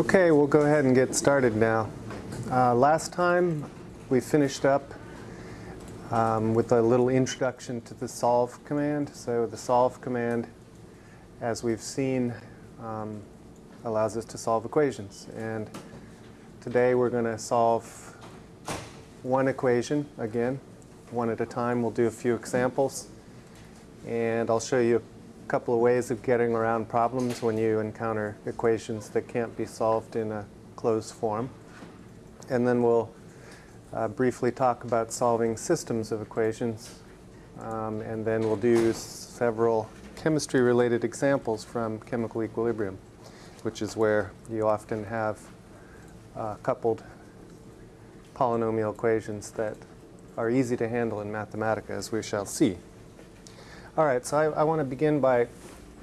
Okay, we'll go ahead and get started now. Uh, last time we finished up um, with a little introduction to the solve command. So the solve command, as we've seen, um, allows us to solve equations. And today we're going to solve one equation again, one at a time. We'll do a few examples. And I'll show you couple of ways of getting around problems when you encounter equations that can't be solved in a closed form. And then we'll uh, briefly talk about solving systems of equations. Um, and then we'll do several chemistry-related examples from chemical equilibrium, which is where you often have uh, coupled polynomial equations that are easy to handle in Mathematica, as we shall see. All right, so I, I want to begin by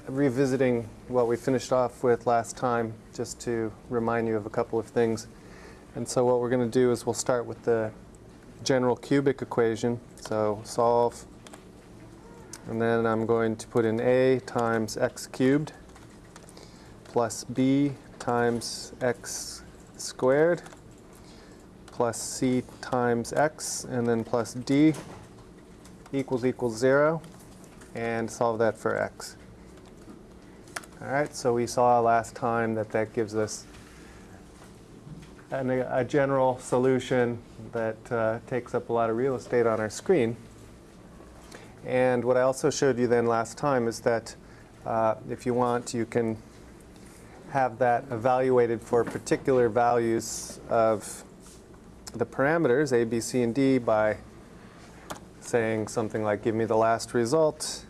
revisiting what we finished off with last time, just to remind you of a couple of things. And so what we're going to do is we'll start with the general cubic equation. So solve, and then I'm going to put in a times x cubed plus b times x squared plus c times x, and then plus d equals equals 0 and solve that for x. All right, so we saw last time that that gives us an, a general solution that uh, takes up a lot of real estate on our screen. And what I also showed you then last time is that uh, if you want, you can have that evaluated for particular values of the parameters, a, b, c, and d, by saying something like, give me the last result,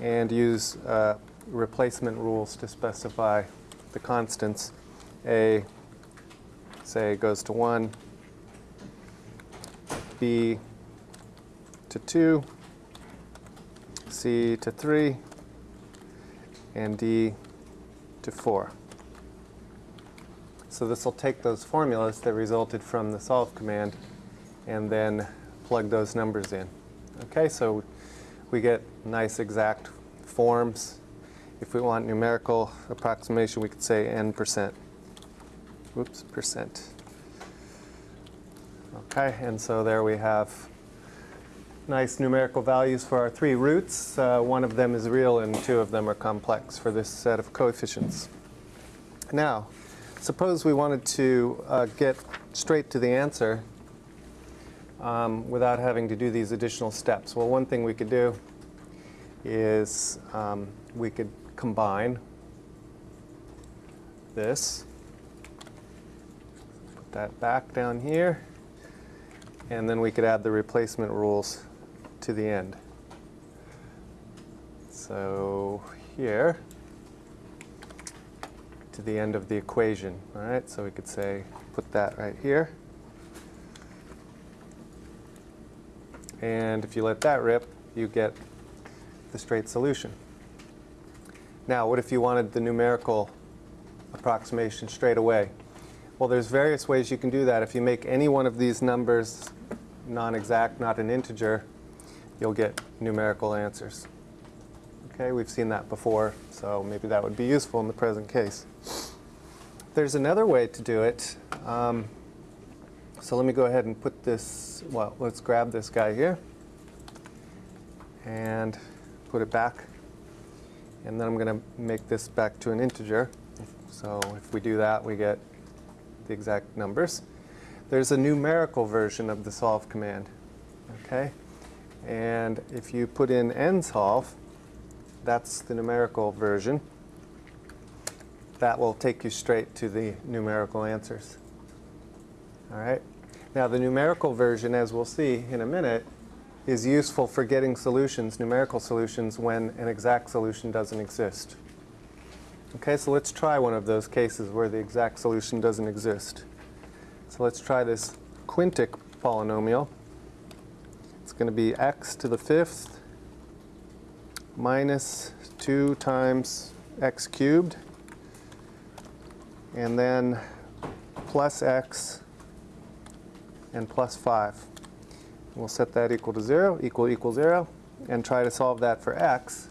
and use uh, replacement rules to specify the constants. A, say, goes to 1, B to 2, C to 3, and D to 4. So this will take those formulas that resulted from the solve command and then plug those numbers in. Okay, so we get nice exact forms. If we want numerical approximation, we could say n percent. Whoops, percent. Okay, and so there we have nice numerical values for our three roots. Uh, one of them is real and two of them are complex for this set of coefficients. Now, suppose we wanted to uh, get straight to the answer um, without having to do these additional steps. Well, one thing we could do is um, we could combine this, put that back down here, and then we could add the replacement rules to the end. So here, to the end of the equation. All right, so we could say, put that right here. And if you let that rip, you get the straight solution. Now, what if you wanted the numerical approximation straight away? Well, there's various ways you can do that. If you make any one of these numbers non-exact, not an integer, you'll get numerical answers. Okay, we've seen that before, so maybe that would be useful in the present case. There's another way to do it. Um, so let me go ahead and put this, well, let's grab this guy here and put it back. And then I'm going to make this back to an integer. So if we do that, we get the exact numbers. There's a numerical version of the solve command. Okay? And if you put in nsolve, that's the numerical version. That will take you straight to the numerical answers. All right? Now the numerical version, as we'll see in a minute, is useful for getting solutions, numerical solutions, when an exact solution doesn't exist. Okay, so let's try one of those cases where the exact solution doesn't exist. So let's try this quintic polynomial. It's going to be x to the fifth minus 2 times x cubed, and then plus x and plus 5. We'll set that equal to 0, equal equal 0, and try to solve that for x.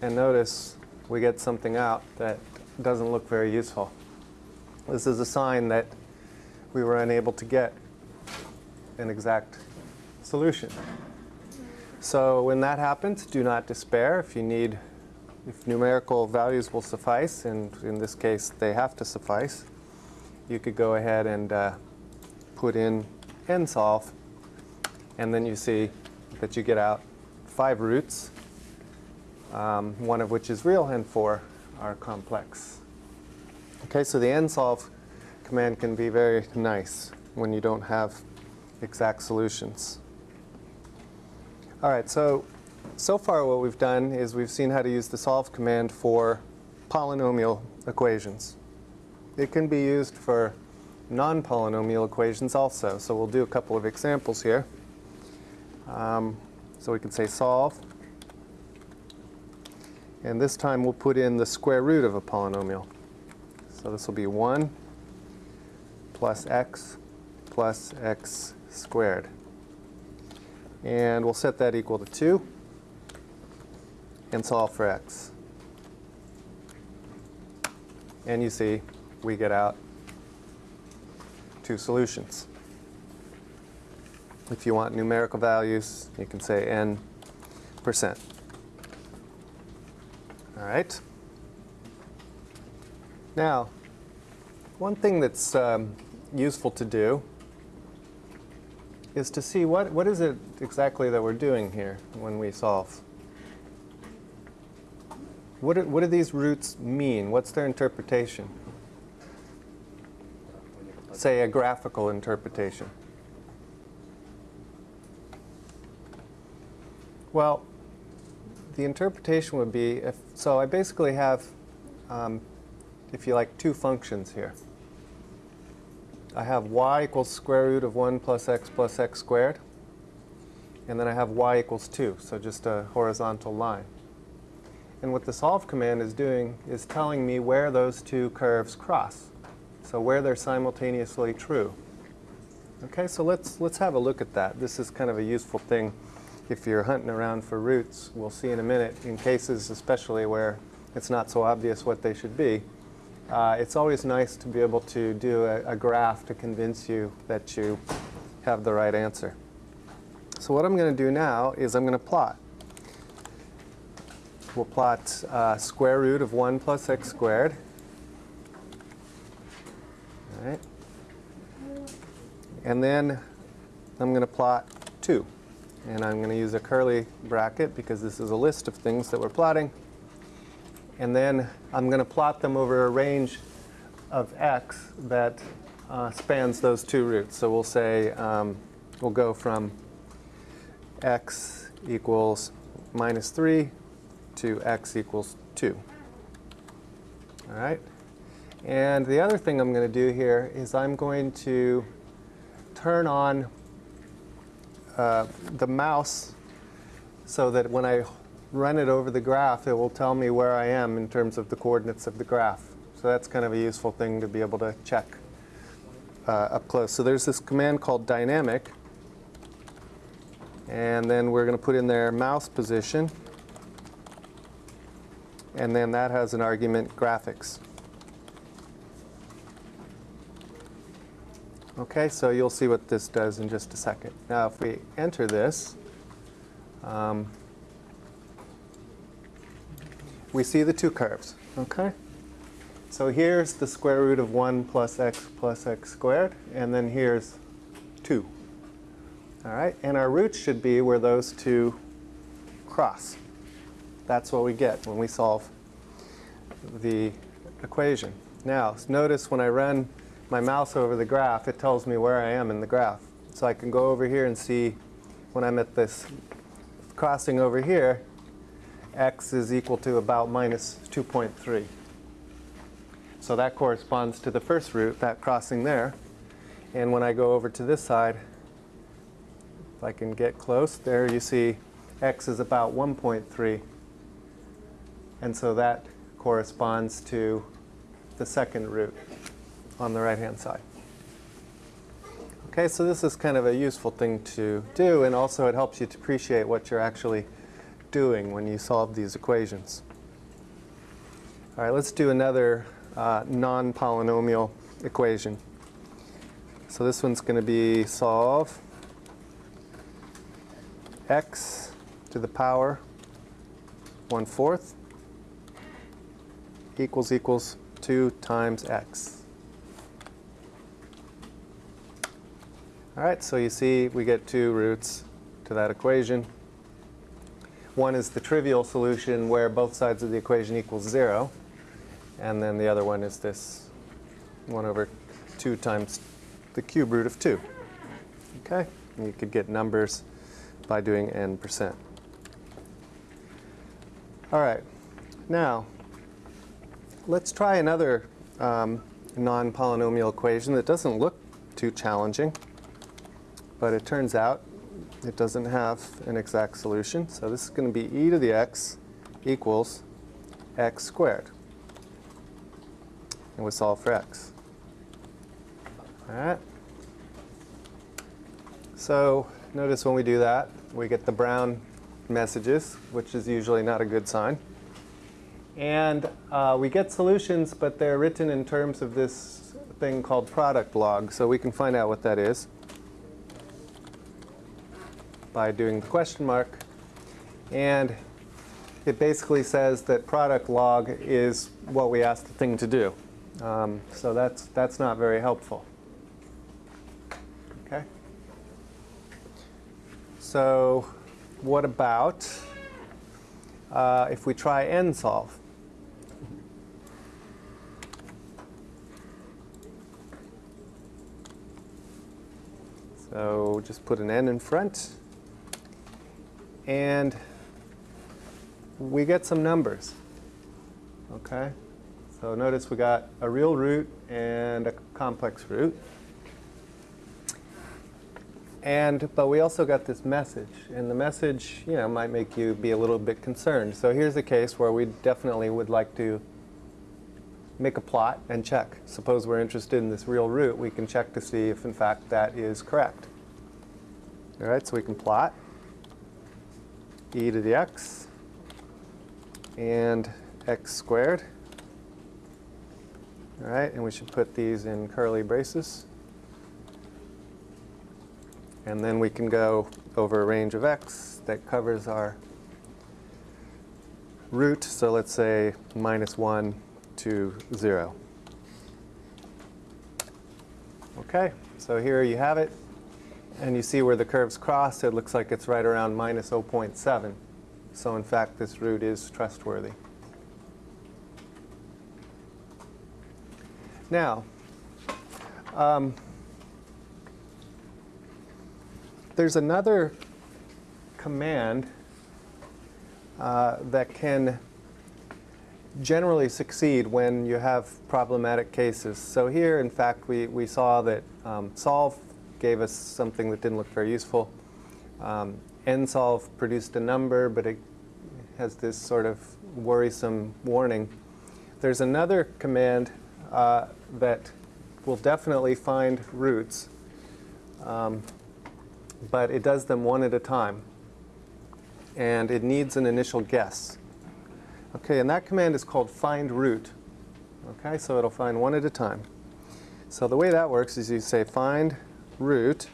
And notice we get something out that doesn't look very useful. This is a sign that we were unable to get an exact solution. So when that happens, do not despair. If you need, if numerical values will suffice, and in this case they have to suffice, you could go ahead and uh, put in n solve, and then you see that you get out five roots, um, one of which is real and four are complex. Okay, so the n solve command can be very nice when you don't have exact solutions. All right, so so far what we've done is we've seen how to use the solve command for polynomial equations. It can be used for non-polynomial equations also, so we'll do a couple of examples here. Um, so we can say solve, and this time we'll put in the square root of a polynomial. So this will be 1 plus x plus x squared. And we'll set that equal to 2 and solve for x. And you see we get out two solutions. If you want numerical values, you can say n percent. All right. Now, one thing that's um, useful to do is to see what, what is it exactly that we're doing here when we solve. What what do these roots mean? What's their interpretation? Say a graphical interpretation. Well, the interpretation would be, if, so I basically have, um, if you like, two functions here. I have y equals square root of 1 plus x plus x squared. And then I have y equals 2, so just a horizontal line. And what the solve command is doing is telling me where those two curves cross. So where they're simultaneously true. Okay, so let's, let's have a look at that. This is kind of a useful thing if you're hunting around for roots. We'll see in a minute, in cases especially where it's not so obvious what they should be. Uh, it's always nice to be able to do a, a graph to convince you that you have the right answer. So what I'm going to do now is I'm going to plot. We'll plot uh, square root of 1 plus x squared. All right. And then I'm going to plot 2. And I'm going to use a curly bracket because this is a list of things that we're plotting. And then I'm going to plot them over a range of x that uh, spans those two roots. So we'll say um, we'll go from x equals minus 3 to x equals 2. All right? And the other thing I'm going to do here is I'm going to turn on uh, the mouse so that when I run it over the graph, it will tell me where I am in terms of the coordinates of the graph. So that's kind of a useful thing to be able to check uh, up close. So there's this command called dynamic. And then we're going to put in there mouse position. And then that has an argument graphics. Okay, so you'll see what this does in just a second. Now if we enter this, um, we see the two curves. Okay? So here's the square root of 1 plus x plus x squared, and then here's 2. All right? And our roots should be where those two cross. That's what we get when we solve the equation. Now, notice when I run my mouse over the graph, it tells me where I am in the graph. So I can go over here and see when I'm at this crossing over here, x is equal to about minus 2.3. So that corresponds to the first root, that crossing there. And when I go over to this side, if I can get close, there you see x is about 1.3. And so that corresponds to the second root on the right-hand side. Okay, so this is kind of a useful thing to do, and also it helps you to appreciate what you're actually doing when you solve these equations. All right, let's do another uh, non-polynomial equation. So this one's going to be solve x to the power 1 fourth equals equals 2 times x. All right, so you see we get two roots to that equation. One is the trivial solution where both sides of the equation equals 0. And then the other one is this 1 over 2 times the cube root of 2. Okay? And you could get numbers by doing n percent. All right. Now, let's try another um, non-polynomial equation that doesn't look too challenging. But it turns out it doesn't have an exact solution. So this is going to be e to the x equals x squared. And we solve for x. All right. So notice when we do that, we get the brown messages, which is usually not a good sign. And uh, we get solutions, but they're written in terms of this thing called product log. So we can find out what that is by doing the question mark. And it basically says that product log is what we asked the thing to do. Um, so that's, that's not very helpful. Okay? So what about uh, if we try n solve? So just put an n in front. And we get some numbers. Okay? So notice we got a real root and a complex root. And, but we also got this message, and the message, you know, might make you be a little bit concerned. So here's a case where we definitely would like to make a plot and check. Suppose we're interested in this real root, we can check to see if in fact that is correct. All right, so we can plot e to the x and x squared. All right, and we should put these in curly braces. And then we can go over a range of x that covers our root. So let's say minus 1 to 0. Okay, so here you have it. And you see where the curves cross, it looks like it's right around minus 0.7. So in fact, this root is trustworthy. Now, um, there's another command uh, that can generally succeed when you have problematic cases. So here, in fact, we, we saw that um, solve gave us something that didn't look very useful. Um, nsolve produced a number, but it has this sort of worrisome warning. There's another command uh, that will definitely find roots. Um, but it does them one at a time. And it needs an initial guess. Okay, and that command is called find root. Okay, so it'll find one at a time. So the way that works is you say find root,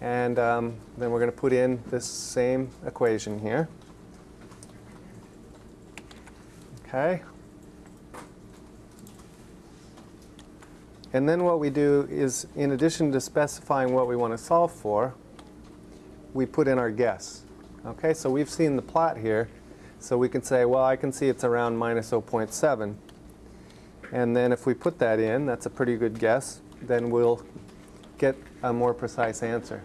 and um, then we're going to put in this same equation here. Okay, And then what we do is, in addition to specifying what we want to solve for, we put in our guess. Okay, so we've seen the plot here. So we can say, well, I can see it's around minus 0.7. And then if we put that in, that's a pretty good guess, then we'll get a more precise answer.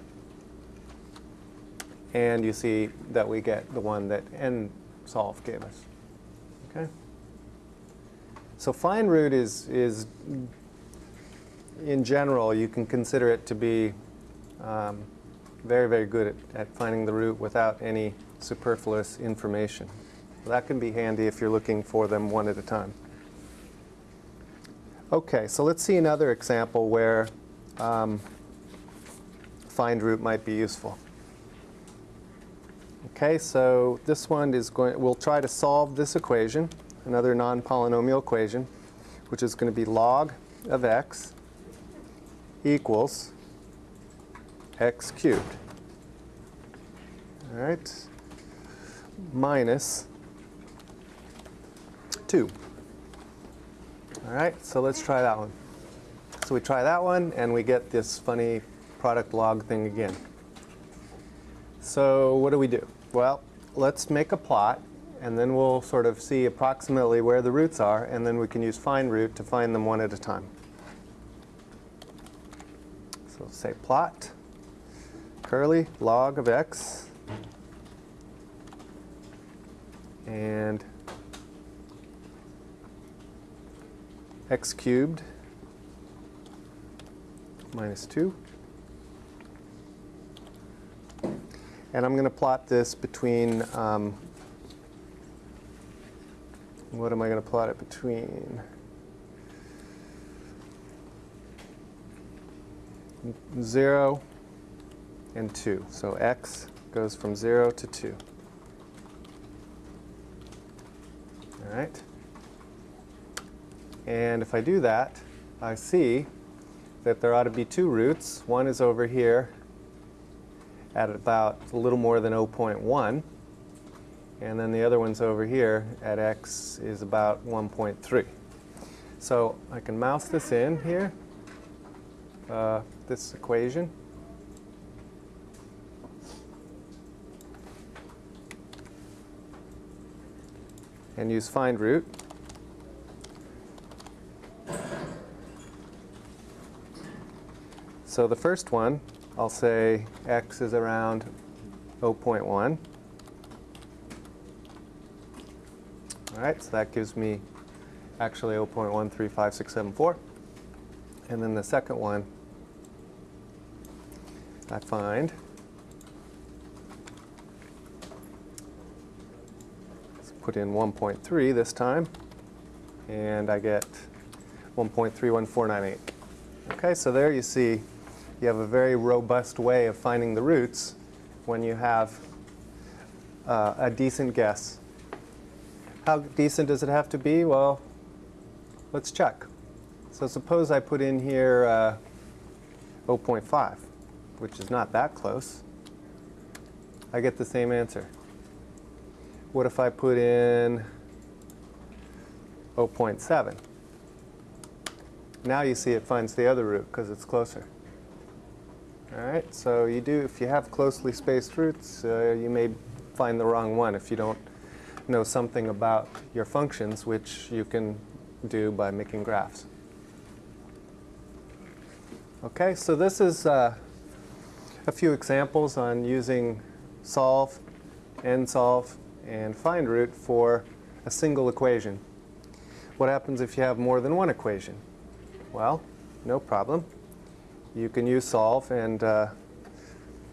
And you see that we get the one that nsolve gave us. Okay? So find root is, is in general, you can consider it to be um, very, very good at, at, finding the root without any superfluous information. that can be handy if you're looking for them one at a time. Okay, so let's see another example where um, find root might be useful. Okay, so this one is going, we'll try to solve this equation, another non-polynomial equation, which is going to be log of x equals x cubed. All right, minus 2. All right, so let's try that one. So we try that one, and we get this funny product log thing again. So what do we do? Well, let's make a plot, and then we'll sort of see approximately where the roots are, and then we can use find root to find them one at a time. So say plot, curly, log of x, and x cubed minus 2. And I'm going to plot this between, um, what am I going to plot it between? 0 and 2. So x goes from 0 to 2. All right. And if I do that, I see that there ought to be two roots. One is over here at about a little more than 0.1. And then the other one's over here at x is about 1.3. So I can mouse this in here, uh, this equation. And use find root. So the first one, I'll say x is around 0.1. All right, so that gives me actually 0.135674. And then the second one, I find let's put in 1.3 this time, and I get 1.31498. Okay, so there you see you have a very robust way of finding the roots when you have uh, a decent guess. How decent does it have to be? Well, let's check. So suppose I put in here uh, 0.5, which is not that close. I get the same answer. What if I put in 0.7? Now you see it finds the other root because it's closer. All right, so you do, if you have closely spaced roots, uh, you may find the wrong one if you don't know something about your functions, which you can do by making graphs. Okay, so this is uh, a few examples on using solve, nsolve, and find root for a single equation. What happens if you have more than one equation? Well, no problem you can use solve and uh,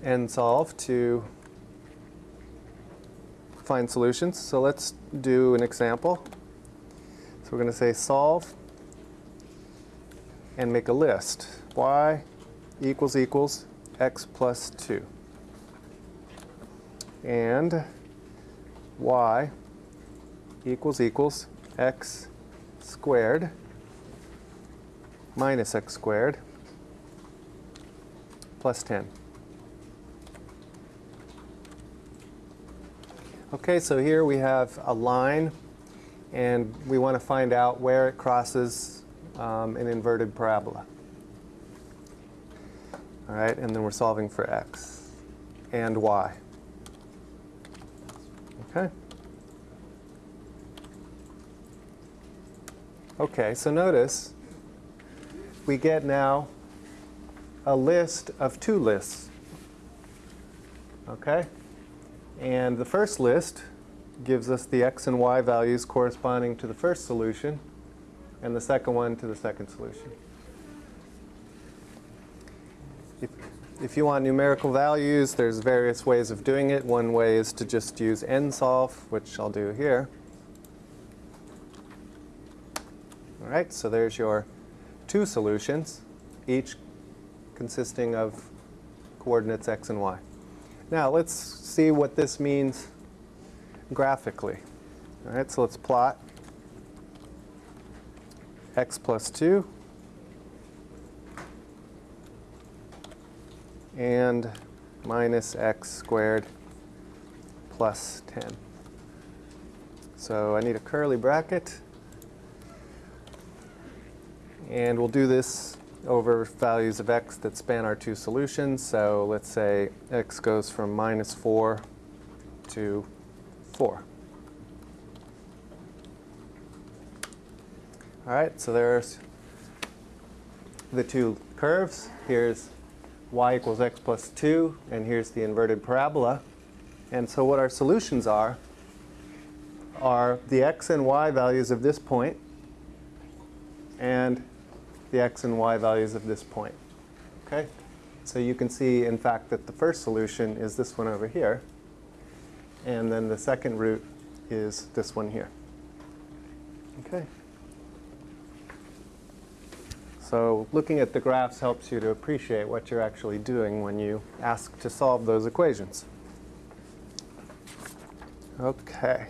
nsolve to find solutions. So let's do an example. So we're going to say solve and make a list. y equals equals x plus 2. And y equals equals x squared minus x squared plus 10. Okay, so here we have a line, and we want to find out where it crosses um, an inverted parabola. All right, and then we're solving for x and y. Okay. Okay, so notice we get now a list of two lists. Okay? And the first list gives us the x and y values corresponding to the first solution, and the second one to the second solution. If, if you want numerical values, there's various ways of doing it. One way is to just use nsolve, which I'll do here. All right, so there's your two solutions, each consisting of coordinates x and y. Now let's see what this means graphically. All right, so let's plot x plus 2 and minus x squared plus 10. So I need a curly bracket. And we'll do this over values of x that span our two solutions. So let's say x goes from minus 4 to 4. All right, so there's the two curves. Here's y equals x plus 2, and here's the inverted parabola. And so what our solutions are, are the x and y values of this point and the x and y values of this point. Okay? So you can see, in fact, that the first solution is this one over here, and then the second root is this one here. Okay? So looking at the graphs helps you to appreciate what you're actually doing when you ask to solve those equations. Okay.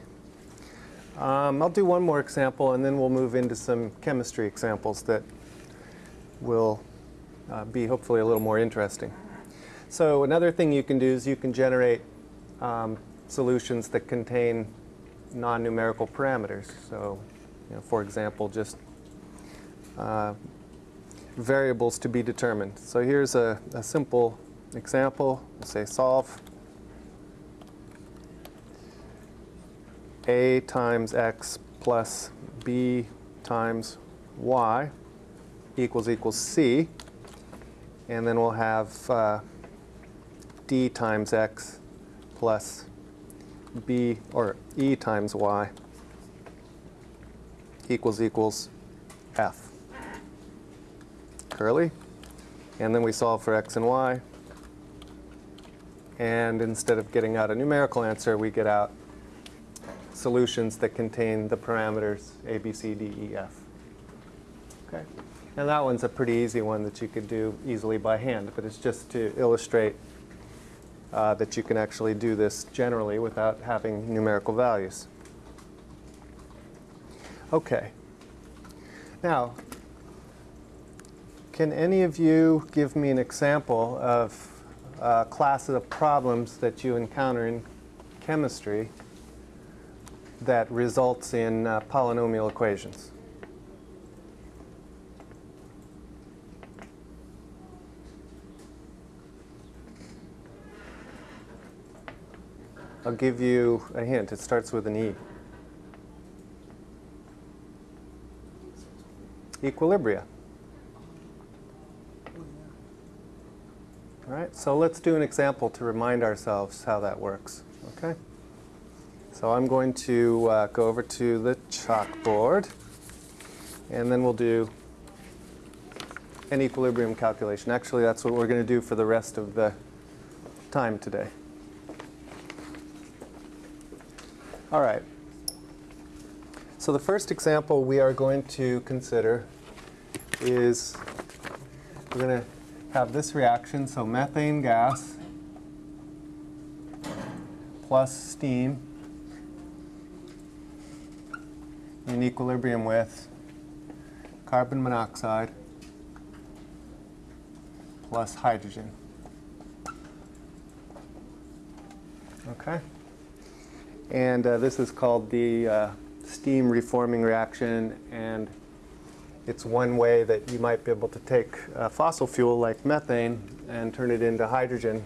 Um, I'll do one more example and then we'll move into some chemistry examples that will uh, be hopefully a little more interesting. So another thing you can do is you can generate um, solutions that contain non-numerical parameters. So, you know, for example, just uh, variables to be determined. So here's a, a simple example. We'll say solve a times x plus b times y equals equals c. And then we'll have uh, d times x plus b, or e times y equals equals f curly. And then we solve for x and y. And instead of getting out a numerical answer, we get out solutions that contain the parameters a, b, c, d, e, f. Okay. And that one's a pretty easy one that you could do easily by hand, but it's just to illustrate uh, that you can actually do this generally without having numerical values. Okay. Now, can any of you give me an example of uh, classes of problems that you encounter in chemistry that results in uh, polynomial equations? I'll give you a hint. It starts with an E. Equilibria. All right, so let's do an example to remind ourselves how that works, okay? So I'm going to uh, go over to the chalkboard, and then we'll do an equilibrium calculation. Actually, that's what we're going to do for the rest of the time today. All right. So the first example we are going to consider is we're going to have this reaction, so methane gas plus steam in equilibrium with carbon monoxide plus hydrogen. Okay? And uh, this is called the uh, steam reforming reaction and it's one way that you might be able to take a fossil fuel like methane and turn it into hydrogen.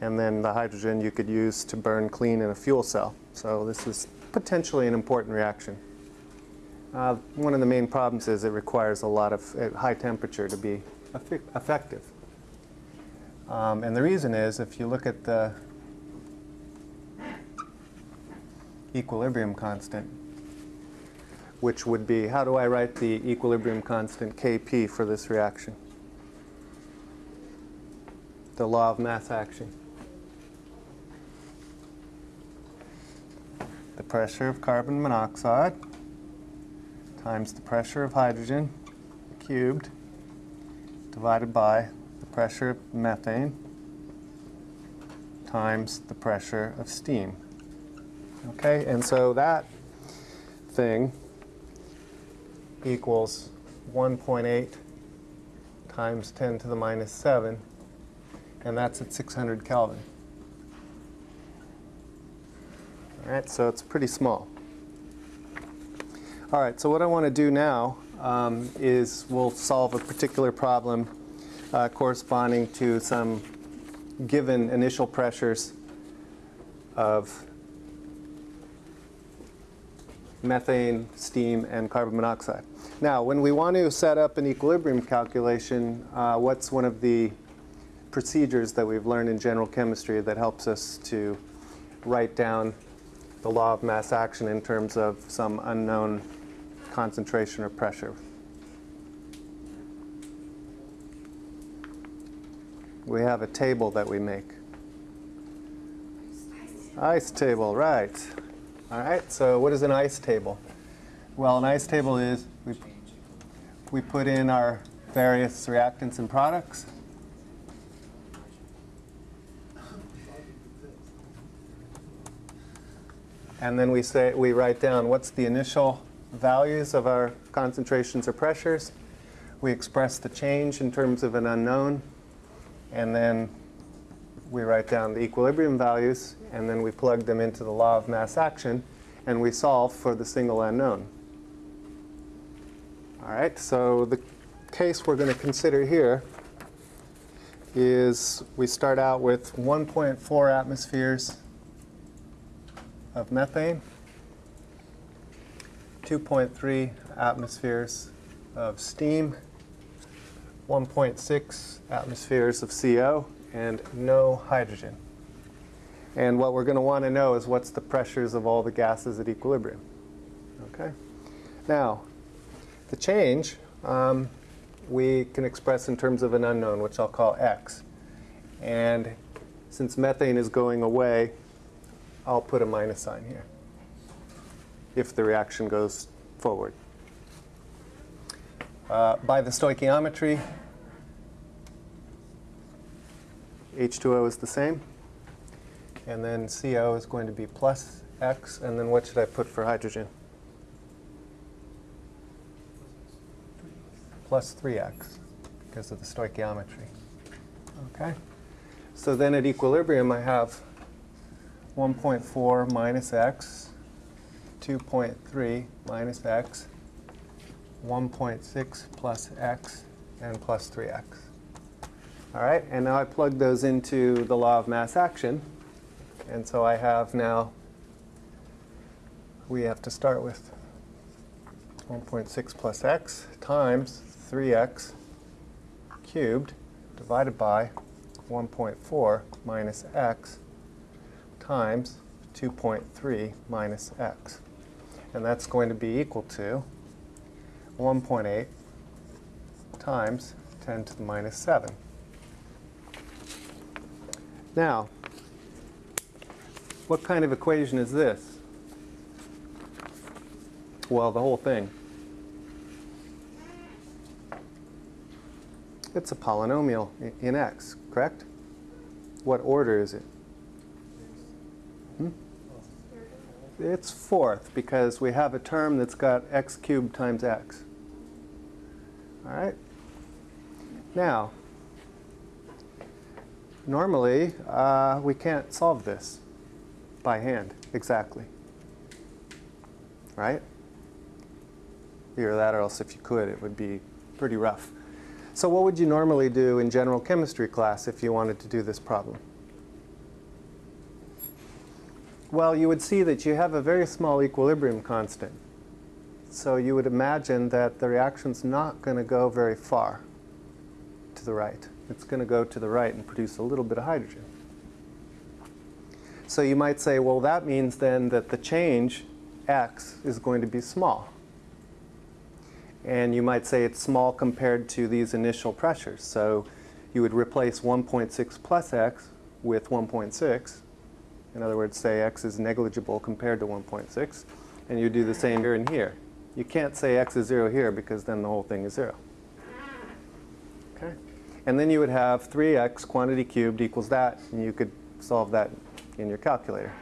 And then the hydrogen you could use to burn clean in a fuel cell. So this is potentially an important reaction. Uh, one of the main problems is it requires a lot of uh, high temperature to be effective. Um, and the reason is if you look at the equilibrium constant, which would be, how do I write the equilibrium constant Kp for this reaction? The law of mass action. The pressure of carbon monoxide times the pressure of hydrogen cubed divided by the pressure of methane times the pressure of steam. Okay, and so that thing equals 1.8 times 10 to the minus 7, and that's at 600 Kelvin. All right, so it's pretty small. All right, so what I want to do now um, is we'll solve a particular problem uh, corresponding to some given initial pressures of methane, steam, and carbon monoxide. Now, when we want to set up an equilibrium calculation, uh, what's one of the procedures that we've learned in general chemistry that helps us to write down the law of mass action in terms of some unknown concentration or pressure? We have a table that we make. ICE table, right. All right, so what is an ICE table? Well, an ICE table is we, we put in our various reactants and products. And then we say we write down what's the initial values of our concentrations or pressures. We express the change in terms of an unknown. And then we write down the equilibrium values, and then we plug them into the law of mass action, and we solve for the single unknown. All right, so the case we're going to consider here is we start out with 1.4 atmospheres of methane, 2.3 atmospheres of steam, 1.6 atmospheres of CO, and no hydrogen. And what we're going to want to know is what's the pressures of all the gases at equilibrium. Okay. Now, the change um, we can express in terms of an unknown, which I'll call x. And since methane is going away, I'll put a minus sign here if the reaction goes forward. Uh, by the stoichiometry, H2O is the same. And then CO is going to be plus X. And then what should I put for hydrogen? Plus 3X because of the stoichiometry. Okay. So then at equilibrium, I have 1.4 minus X, 2.3 minus X, 1.6 plus X, and plus 3X. All right, and now I plug those into the law of mass action. And so I have now, we have to start with 1.6 plus x times 3x cubed divided by 1.4 minus x times 2.3 minus x. And that's going to be equal to 1.8 times 10 to the minus 7. Now, what kind of equation is this? Well, the whole thing. It's a polynomial in x, correct? What order is it? Hmm? It's fourth because we have a term that's got x cubed times x. All right? Now, normally uh, we can't solve this by hand exactly. Right? Or else if you could, it would be pretty rough. So what would you normally do in general chemistry class if you wanted to do this problem? Well, you would see that you have a very small equilibrium constant. So you would imagine that the reaction's not going to go very far to the right. It's going to go to the right and produce a little bit of hydrogen. So you might say, well, that means then that the change, x, is going to be small. And you might say it's small compared to these initial pressures. So you would replace 1.6 plus x with 1.6. In other words, say x is negligible compared to 1.6. And you do the same here and here. You can't say x is 0 here because then the whole thing is 0. Okay? And then you would have 3x quantity cubed equals that, and you could solve that in your calculator.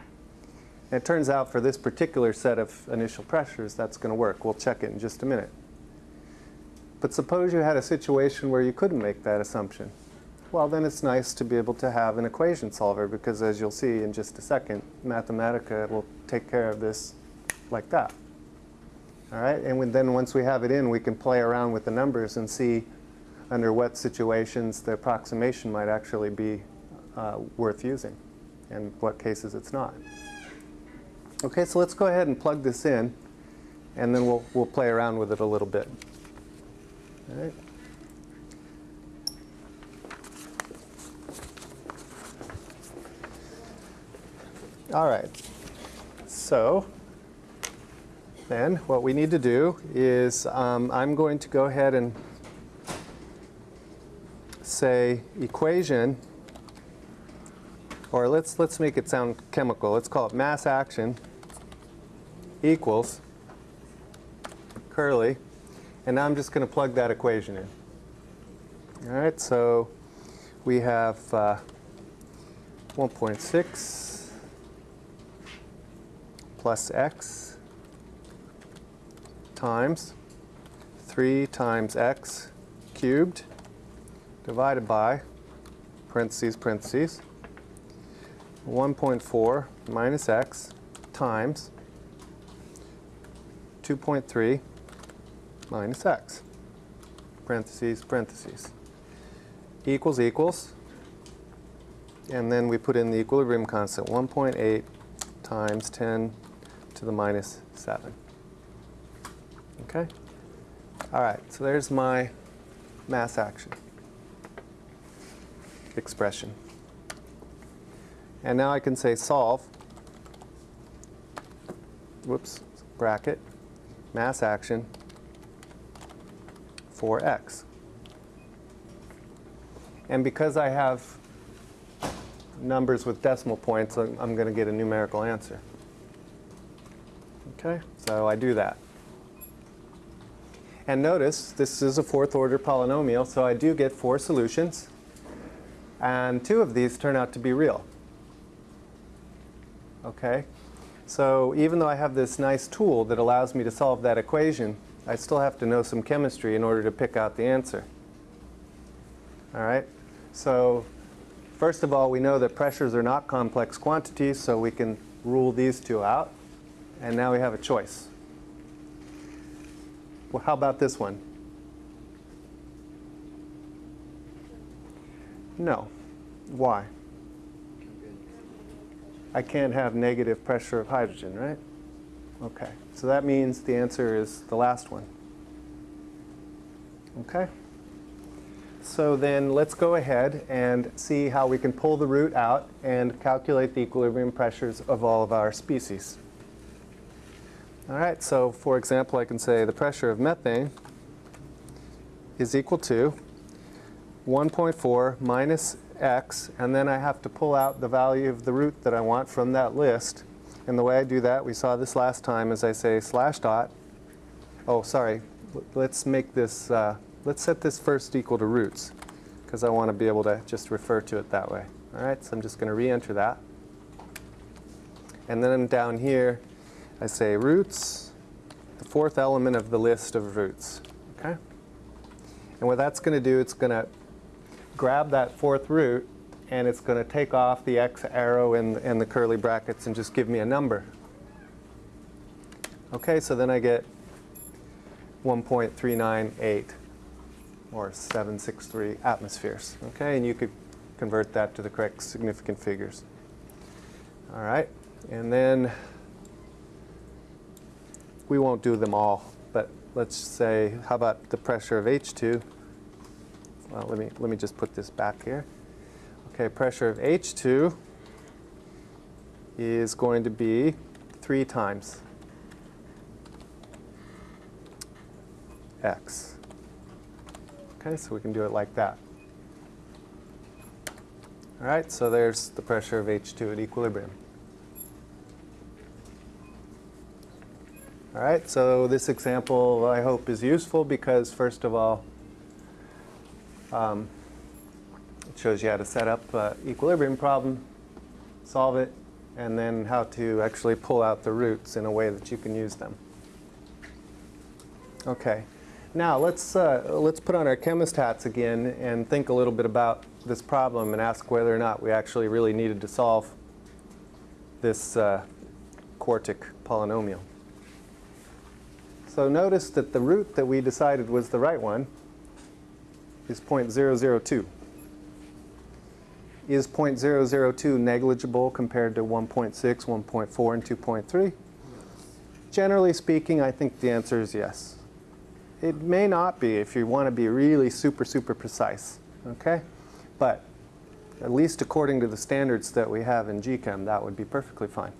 And it turns out for this particular set of initial pressures, that's going to work. We'll check it in just a minute. But suppose you had a situation where you couldn't make that assumption. Well, then it's nice to be able to have an equation solver because as you'll see in just a second, Mathematica will take care of this like that. All right, and then once we have it in, we can play around with the numbers and see under what situations the approximation might actually be uh, worth using and what cases it's not. Okay, so let's go ahead and plug this in and then we'll, we'll play around with it a little bit. All right. All right, so then what we need to do is um, I'm going to go ahead and say equation, or let's, let's make it sound chemical. Let's call it mass action equals curly, and now I'm just going to plug that equation in. All right, so we have uh, 1.6 plus x times 3 times x cubed divided by parentheses, parentheses, 1.4 minus x times 2.3 minus x, parentheses, parentheses, equals equals, and then we put in the equilibrium constant, 1.8 times 10 to the minus 7. Okay? All right, so there's my mass action expression. And now I can say solve, whoops, bracket, mass action for x. And because I have numbers with decimal points, I'm, I'm going to get a numerical answer. Okay, so I do that. And notice, this is a fourth order polynomial, so I do get four solutions. And two of these turn out to be real. Okay, so even though I have this nice tool that allows me to solve that equation, I still have to know some chemistry in order to pick out the answer. All right, so first of all, we know that pressures are not complex quantities, so we can rule these two out. And now we have a choice. Well, how about this one? No. Why? I can't have negative pressure of hydrogen, right? Okay, so that means the answer is the last one. Okay? So then let's go ahead and see how we can pull the root out and calculate the equilibrium pressures of all of our species. All right, so for example, I can say the pressure of methane is equal to 1.4 minus x, and then I have to pull out the value of the root that I want from that list. And the way I do that, we saw this last time, is I say slash dot. Oh, sorry. Let's make this, uh, let's set this first equal to roots, because I want to be able to just refer to it that way. All right, so I'm just going to re-enter that. And then down here, I say roots, the fourth element of the list of roots. Okay? And what that's going to do, it's going to grab that fourth root and it's going to take off the x arrow and, and the curly brackets and just give me a number. Okay, so then I get 1.398 or 763 atmospheres. Okay, and you could convert that to the correct significant figures. All right, and then we won't do them all, but let's say, how about the pressure of H2? Well, let me, let me just put this back here. Okay, pressure of H2 is going to be 3 times x. Okay, so we can do it like that. All right, so there's the pressure of H2 at equilibrium. All right, so this example I hope is useful because first of all, um, it shows you how to set up an equilibrium problem, solve it, and then how to actually pull out the roots in a way that you can use them. Okay, Now let's uh, let's put on our chemist hats again and think a little bit about this problem and ask whether or not we actually really needed to solve this uh, quartic polynomial. So notice that the root that we decided was the right one is 0.002. Is 0.002 negligible compared to 1.6, 1.4, and 2.3? Generally speaking, I think the answer is yes. It may not be if you want to be really super, super precise, okay? But at least according to the standards that we have in GChem, that would be perfectly fine,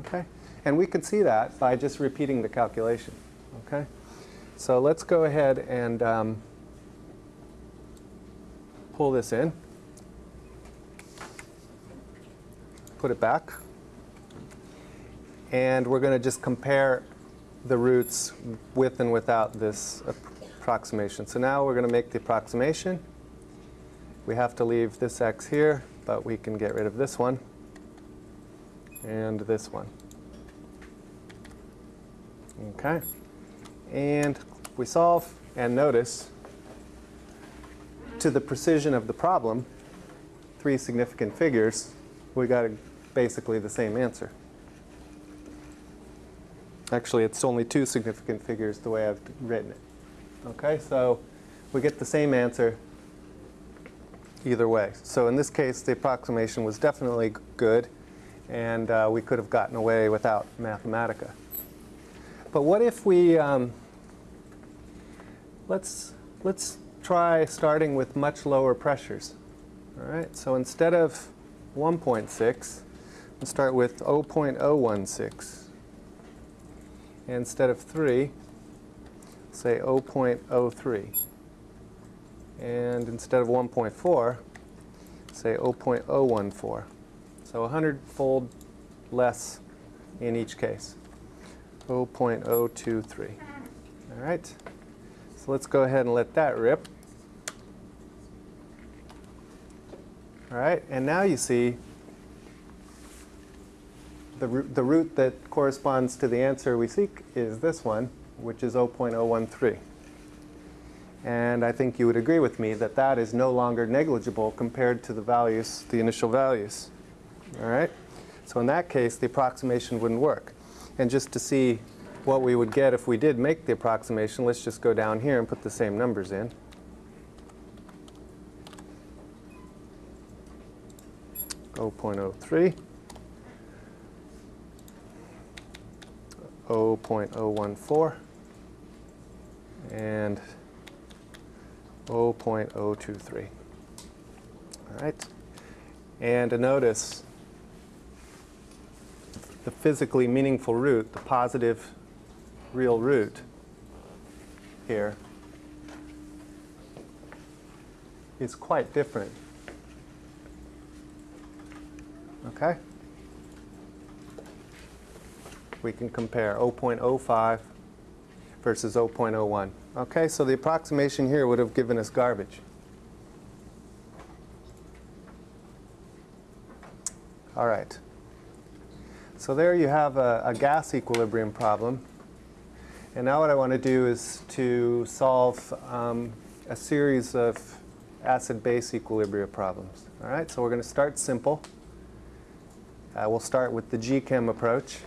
okay? And we can see that by just repeating the calculation, okay? So let's go ahead and um, pull this in. Put it back. And we're going to just compare the roots with and without this approximation. So now we're going to make the approximation. We have to leave this x here, but we can get rid of this one and this one. Okay. And we solve and notice to the precision of the problem, three significant figures, we got basically the same answer. Actually, it's only two significant figures the way I've written it. Okay, so we get the same answer either way. So in this case, the approximation was definitely good, and uh, we could have gotten away without Mathematica. But what if we, um, let's, let's try starting with much lower pressures. All right, so instead of 1.6, we'll start with 0.016 instead of 3, say 0.03. And instead of 1.4, say 0.014. So 100-fold less in each case, 0.023. All right, so let's go ahead and let that rip. All right, and now you see the root, the root that corresponds to the answer we seek is this one, which is 0.013. And I think you would agree with me that that is no longer negligible compared to the values, the initial values. All right? So in that case, the approximation wouldn't work. And just to see what we would get if we did make the approximation, let's just go down here and put the same numbers in. Oh point oh three. 0.014 and 0.023. All right. And to notice the physically meaningful root, the positive real root here is quite different. Okay? we can compare 0.05 versus 0.01. Okay, so the approximation here would have given us garbage. All right. So there you have a, a gas equilibrium problem. And now what I want to do is to solve um, a series of acid-base equilibria problems. All right, so we're going to start simple. Uh, we'll start with the GChem approach.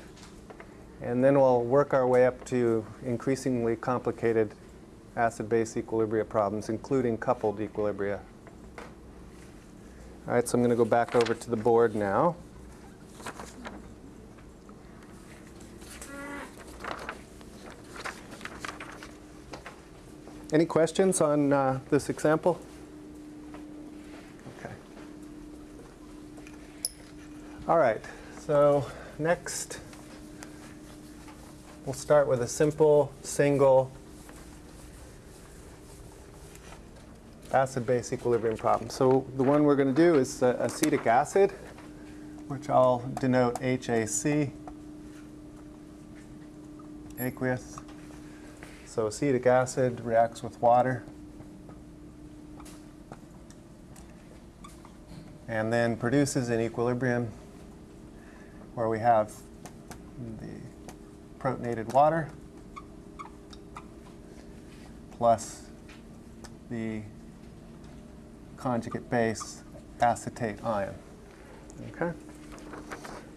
And then we'll work our way up to increasingly complicated acid-base equilibria problems, including coupled equilibria. All right, so I'm going to go back over to the board now. Any questions on uh, this example? Okay. All right, so next We'll start with a simple, single acid-base equilibrium problem. So the one we're going to do is uh, acetic acid, which I'll denote HAC, aqueous. So acetic acid reacts with water. And then produces an equilibrium where we have the protonated water plus the conjugate base acetate ion. Okay?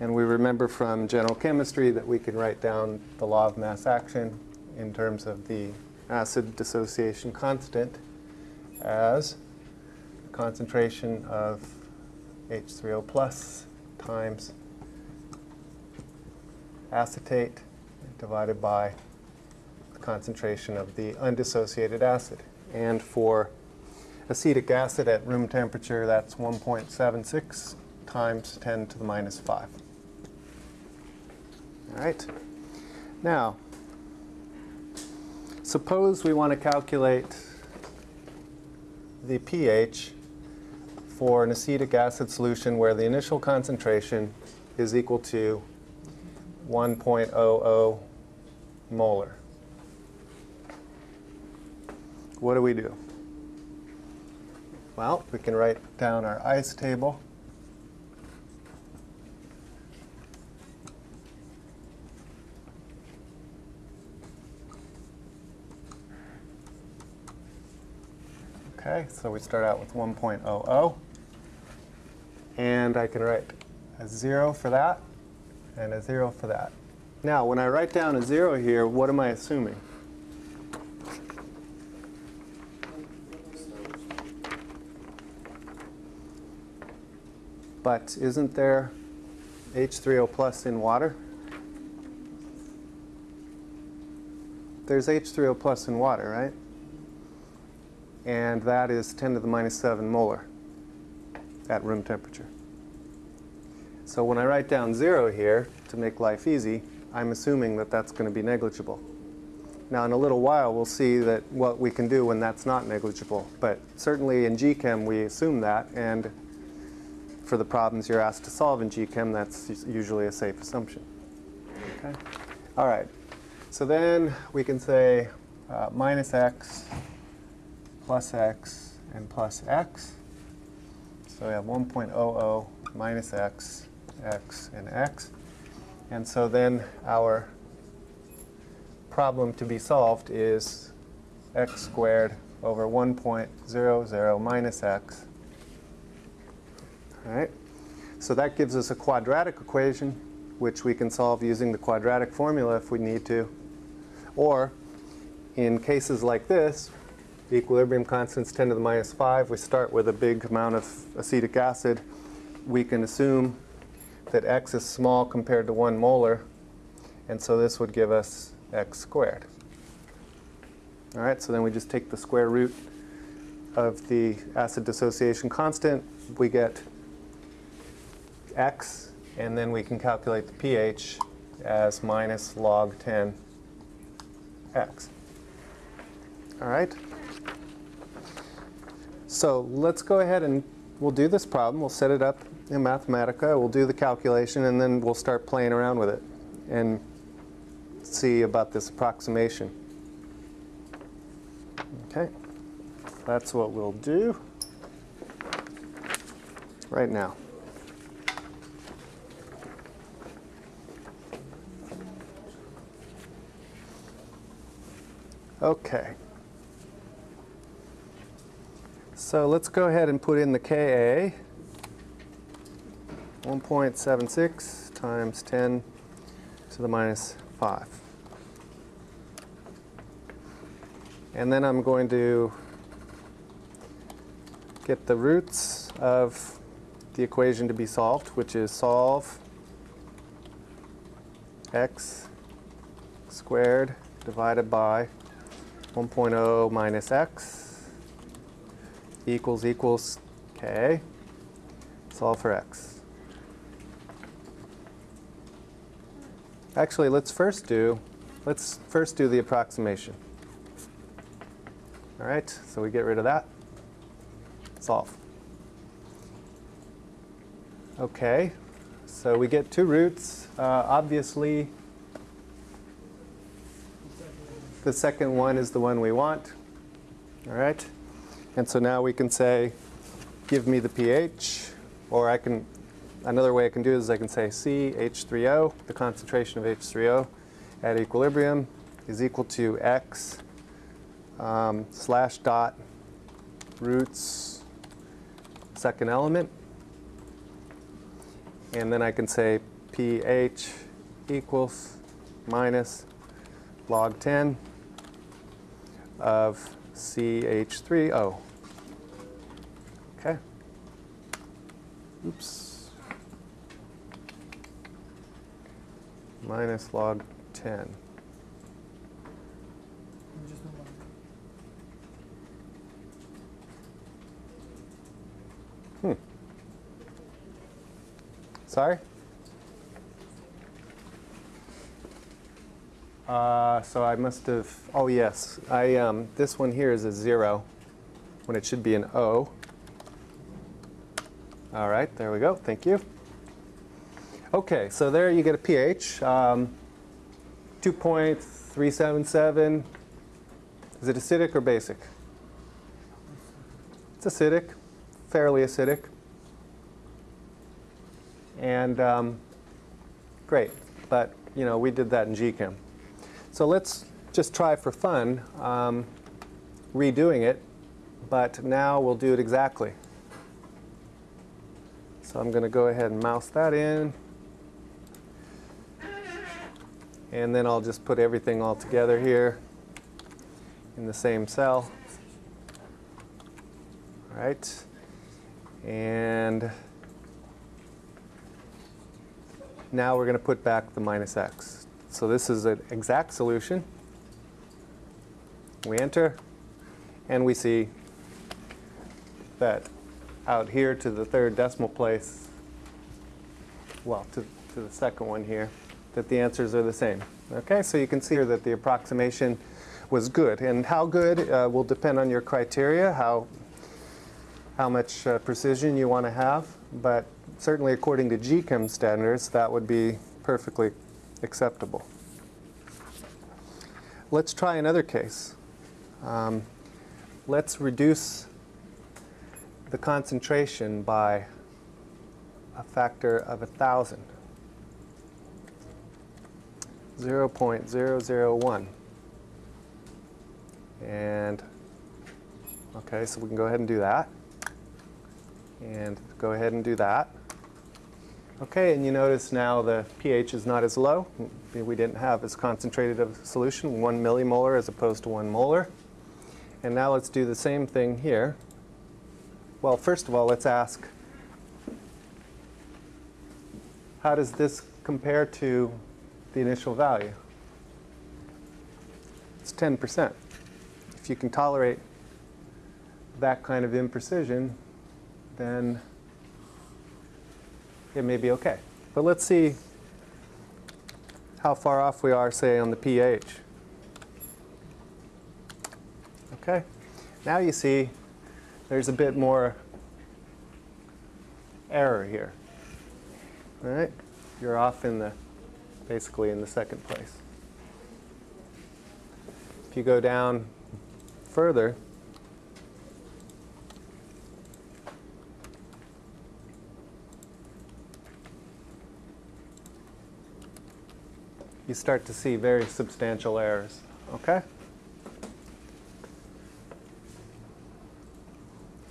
And we remember from general chemistry that we can write down the law of mass action in terms of the acid dissociation constant as the concentration of H3O plus times acetate divided by the concentration of the undissociated acid. And for acetic acid at room temperature, that's 1.76 times 10 to the minus 5. All right. Now, suppose we want to calculate the pH for an acetic acid solution where the initial concentration is equal to 1.00 molar. What do we do? Well, we can write down our ICE table. Okay, so we start out with 1.00. And I can write a 0 for that and a 0 for that. Now, when I write down a 0 here, what am I assuming? But isn't there H3O plus in water? There's H3O plus in water, right? And that is 10 to the minus 7 molar at room temperature. So when I write down 0 here, to make life easy, I'm assuming that that's going to be negligible. Now in a little while we'll see that what we can do when that's not negligible. But certainly in GChem we assume that, and for the problems you're asked to solve in GChem, that's usually a safe assumption. Okay? All right. So then we can say uh, minus x plus x and plus x. So we have 1.00 minus x, x, and x. And so then our problem to be solved is x squared over 1.00 minus x. All right? So that gives us a quadratic equation, which we can solve using the quadratic formula if we need to. Or in cases like this, the equilibrium constant's 10 to the minus 5. We start with a big amount of acetic acid. We can assume that x is small compared to 1 molar, and so this would give us x squared. All right, so then we just take the square root of the acid dissociation constant. We get x, and then we can calculate the pH as minus log 10 x. All right? So let's go ahead and we'll do this problem. We'll set it up in Mathematica. We'll do the calculation, and then we'll start playing around with it and see about this approximation. Okay, that's what we'll do right now. Okay. So let's go ahead and put in the Ka. 1.76 times 10 to the minus 5. And then I'm going to get the roots of the equation to be solved, which is solve x squared divided by 1.0 minus x equals equals k. Solve for x. Actually, let's first do let's first do the approximation. All right, so we get rid of that. Solve. Okay, so we get two roots. Uh, obviously, the second one is the one we want. All right, and so now we can say, give me the pH, or I can Another way I can do is I can say CH3O, the concentration of H3O at equilibrium is equal to X um, slash dot roots second element. And then I can say pH equals minus log 10 of CH3O. Okay. Oops. Minus log 10. Hmm. Sorry? Uh, so I must have, oh yes, I, um, this one here is a zero when it should be an O. All right, there we go, thank you. Okay, so there you get a pH, um, 2.377. Is it acidic or basic? It's acidic, fairly acidic. And um, great, but you know, we did that in GChem. So let's just try for fun um, redoing it, but now we'll do it exactly. So I'm going to go ahead and mouse that in. And then I'll just put everything all together here in the same cell. All right. And now we're going to put back the minus x. So this is an exact solution. We enter, and we see that out here to the third decimal place, well, to, to the second one here, that the answers are the same. Okay, so you can see here that the approximation was good. And how good uh, will depend on your criteria, how, how much uh, precision you want to have. But certainly according to GChem standards, that would be perfectly acceptable. Let's try another case. Um, let's reduce the concentration by a factor of a thousand. 0.001. And, okay, so we can go ahead and do that. And go ahead and do that. Okay, and you notice now the pH is not as low. We didn't have as concentrated of a solution, one millimolar as opposed to one molar. And now let's do the same thing here. Well, first of all, let's ask, how does this compare to the initial value? It's 10%. If you can tolerate that kind of imprecision, then it may be okay. But let's see how far off we are, say, on the pH. Okay, now you see there's a bit more error here. All right, you're off in the, basically in the second place. If you go down further, you start to see very substantial errors. Okay?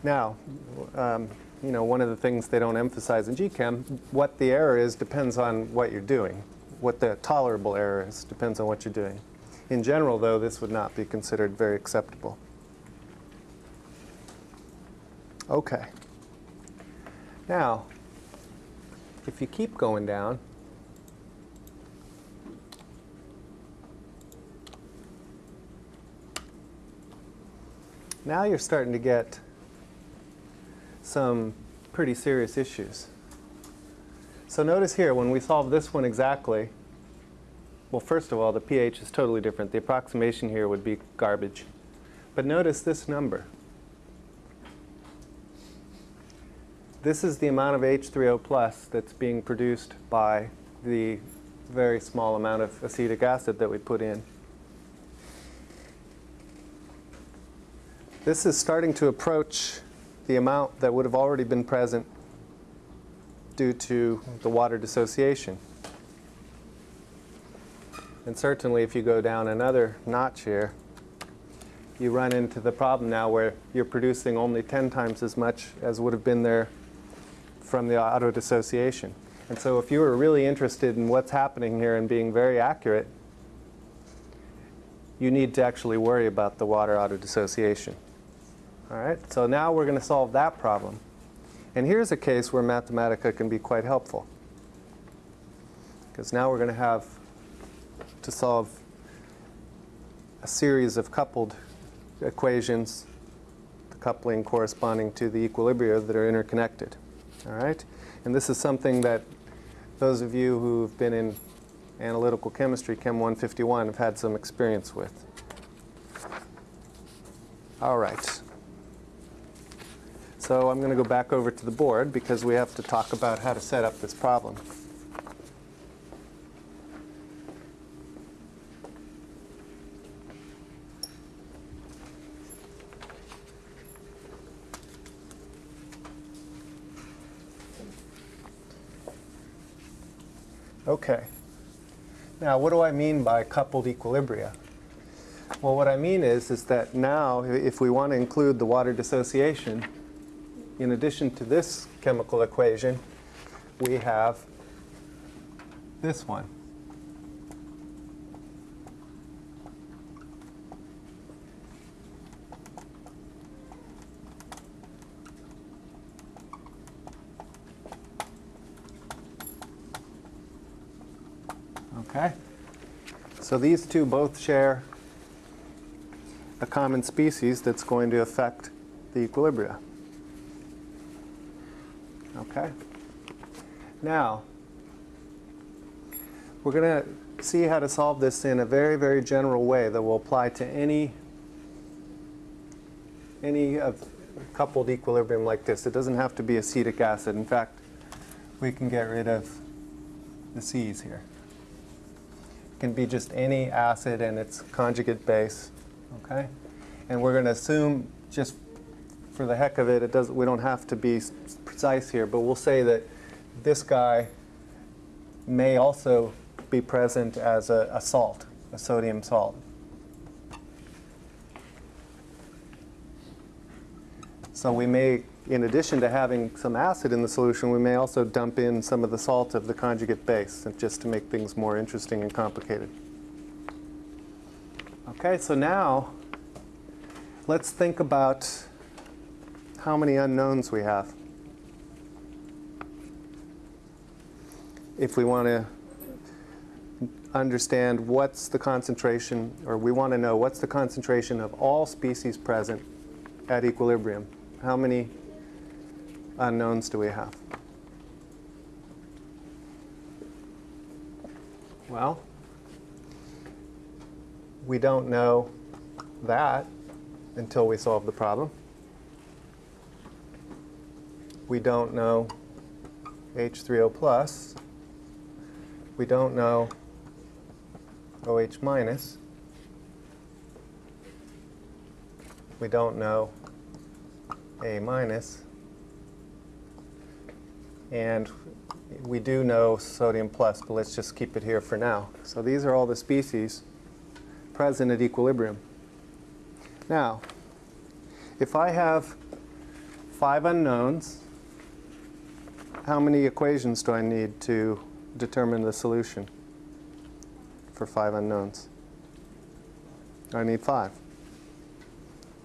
Now, um, you know, one of the things they don't emphasize in GChem, what the error is depends on what you're doing. What the tolerable error is depends on what you're doing. In general, though, this would not be considered very acceptable. Okay. Now, if you keep going down, now you're starting to get some pretty serious issues. So notice here, when we solve this one exactly, well, first of all, the pH is totally different. The approximation here would be garbage. But notice this number. This is the amount of H3O plus that's being produced by the very small amount of acetic acid that we put in. This is starting to approach the amount that would have already been present due to the water dissociation. And certainly if you go down another notch here, you run into the problem now where you're producing only 10 times as much as would have been there from the auto dissociation. And so if you were really interested in what's happening here and being very accurate, you need to actually worry about the water auto dissociation. All right, so now we're going to solve that problem. And here's a case where Mathematica can be quite helpful. Because now we're going to have to solve a series of coupled equations, the coupling corresponding to the equilibria that are interconnected. All right? And this is something that those of you who've been in analytical chemistry, Chem 151, have had some experience with. All right. So I'm going to go back over to the board because we have to talk about how to set up this problem. Okay. Now, what do I mean by coupled equilibria? Well, what I mean is, is that now, if we want to include the water dissociation, in addition to this chemical equation, we have this one. Okay? So these two both share a common species that's going to affect the equilibria. Okay? Now, we're going to see how to solve this in a very, very general way that will apply to any, any of coupled equilibrium like this. It doesn't have to be acetic acid. In fact, we can get rid of the C's here. It can be just any acid and its conjugate base. Okay? And we're going to assume just for the heck of it, it does, we don't have to be precise here, but we'll say that this guy may also be present as a, a salt, a sodium salt. So we may, in addition to having some acid in the solution, we may also dump in some of the salt of the conjugate base, just to make things more interesting and complicated. Okay, so now let's think about how many unknowns we have. If we want to understand what's the concentration, or we want to know what's the concentration of all species present at equilibrium, how many unknowns do we have? Well, we don't know that until we solve the problem. We don't know H3O plus. We don't know OH minus. We don't know A minus. And we do know sodium plus, but let's just keep it here for now. So these are all the species present at equilibrium. Now, if I have five unknowns, how many equations do I need to determine the solution for five unknowns? I need five.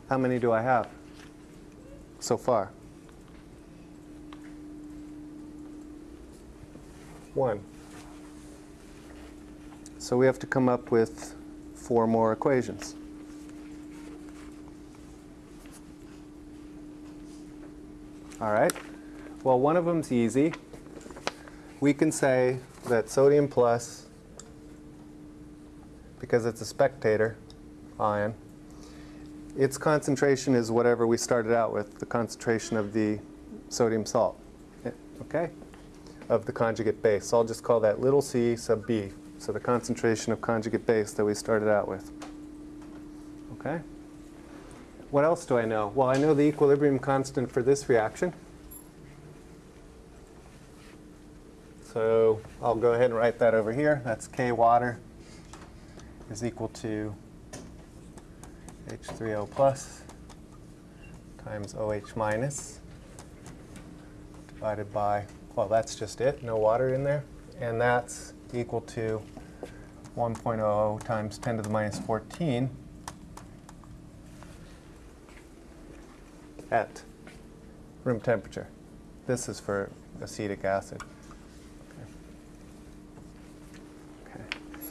How many do I have so far? One. So we have to come up with four more equations. All right. Well, one of them's easy. We can say that sodium plus, because it's a spectator ion, its concentration is whatever we started out with, the concentration of the sodium salt, okay, of the conjugate base. So I'll just call that little c sub b, so the concentration of conjugate base that we started out with, okay? What else do I know? Well, I know the equilibrium constant for this reaction. So I'll go ahead and write that over here. That's K water is equal to H3O plus times OH minus divided by, well, that's just it, no water in there. And that's equal to 1.00 times 10 to the minus 14 at room temperature. This is for acetic acid. Okay.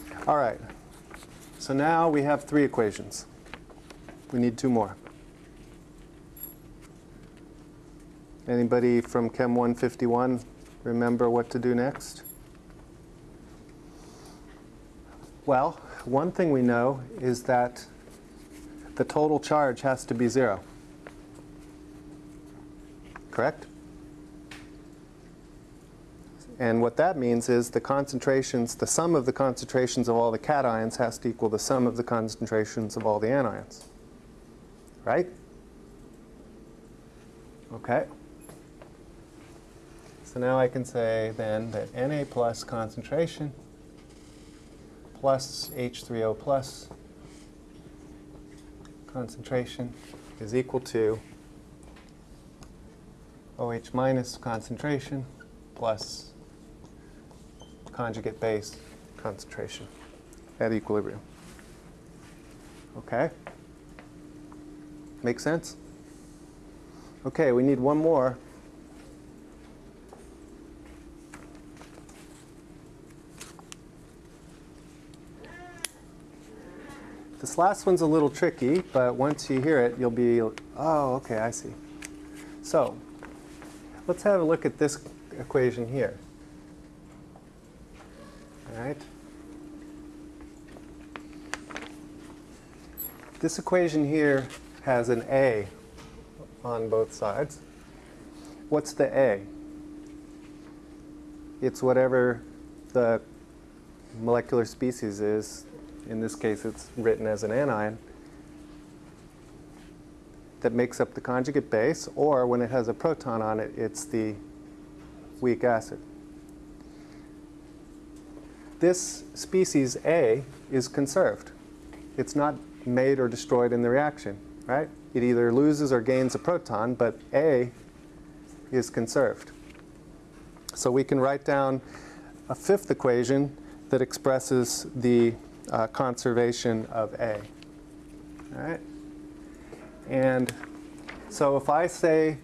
Okay. All right. So now we have three equations. We need two more. Anybody from Chem 151 remember what to do next? Well, one thing we know is that the total charge has to be zero. Correct? And what that means is the concentrations, the sum of the concentrations of all the cations has to equal the sum of the concentrations of all the anions. Right? Okay. So now I can say then that Na plus concentration plus H3O plus concentration is equal to OH minus concentration plus conjugate base concentration at equilibrium. Okay? Make sense? Okay, we need one more. This last one's a little tricky, but once you hear it, you'll be, oh, okay, I see. So, let's have a look at this equation here. Right? This equation here has an A on both sides. What's the A? It's whatever the molecular species is. In this case, it's written as an anion that makes up the conjugate base, or when it has a proton on it, it's the weak acid. This species A is conserved. It's not made or destroyed in the reaction, right? It either loses or gains a proton, but A is conserved. So we can write down a fifth equation that expresses the uh, conservation of A. All right? And so if I say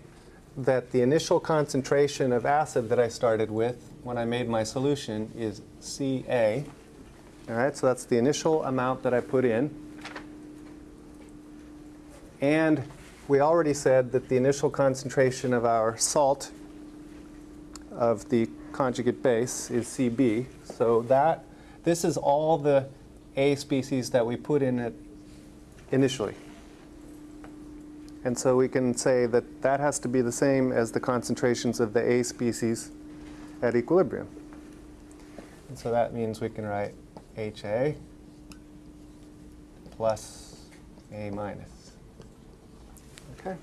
that the initial concentration of acid that I started with when I made my solution is Ca, all right, so that's the initial amount that I put in. And we already said that the initial concentration of our salt of the conjugate base is Cb. So that, this is all the A species that we put in it initially. And so we can say that that has to be the same as the concentrations of the A species at equilibrium. And so that means we can write HA plus A minus. Okay.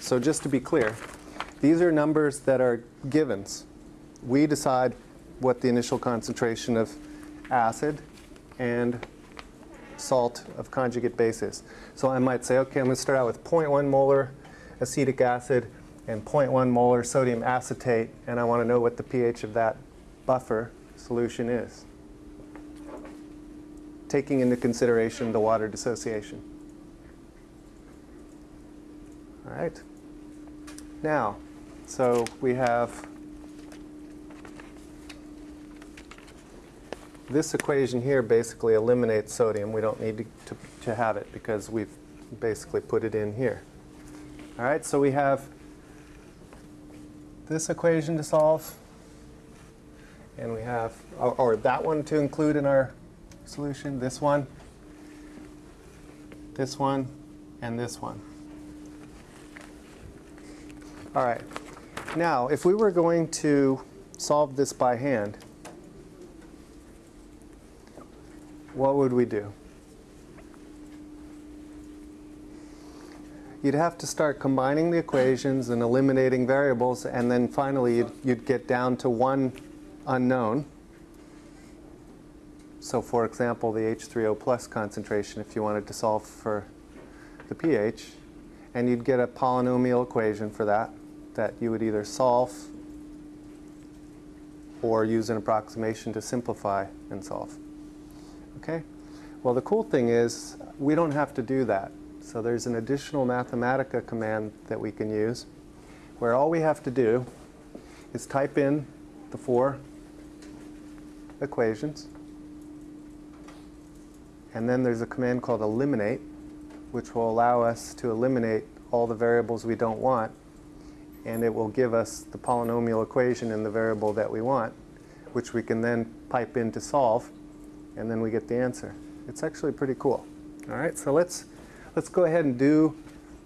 So just to be clear, these are numbers that are givens. We decide what the initial concentration of acid and salt of conjugate base is. So I might say, okay, I'm going to start out with 0.1 molar acetic acid and 0.1 molar sodium acetate, and I want to know what the pH of that buffer solution is, taking into consideration the water dissociation. All right. Now, so we have this equation here basically eliminates sodium. We don't need to, to, to, have it because we've basically put it in here. All right, so we have this equation to solve, and we have, or, or that one to include in our solution, this one, this one, and this one. All right. Now, if we were going to solve this by hand, what would we do? You'd have to start combining the equations and eliminating variables, and then finally you'd, you'd get down to one unknown. So for example, the H3O plus concentration, if you wanted to solve for the pH, and you'd get a polynomial equation for that, that you would either solve or use an approximation to simplify and solve. Okay? Well, the cool thing is we don't have to do that. So there's an additional Mathematica command that we can use where all we have to do is type in the four equations and then there's a command called eliminate which will allow us to eliminate all the variables we don't want and it will give us the polynomial equation in the variable that we want which we can then pipe in to solve and then we get the answer. It's actually pretty cool. All right, so let's, let's go ahead and do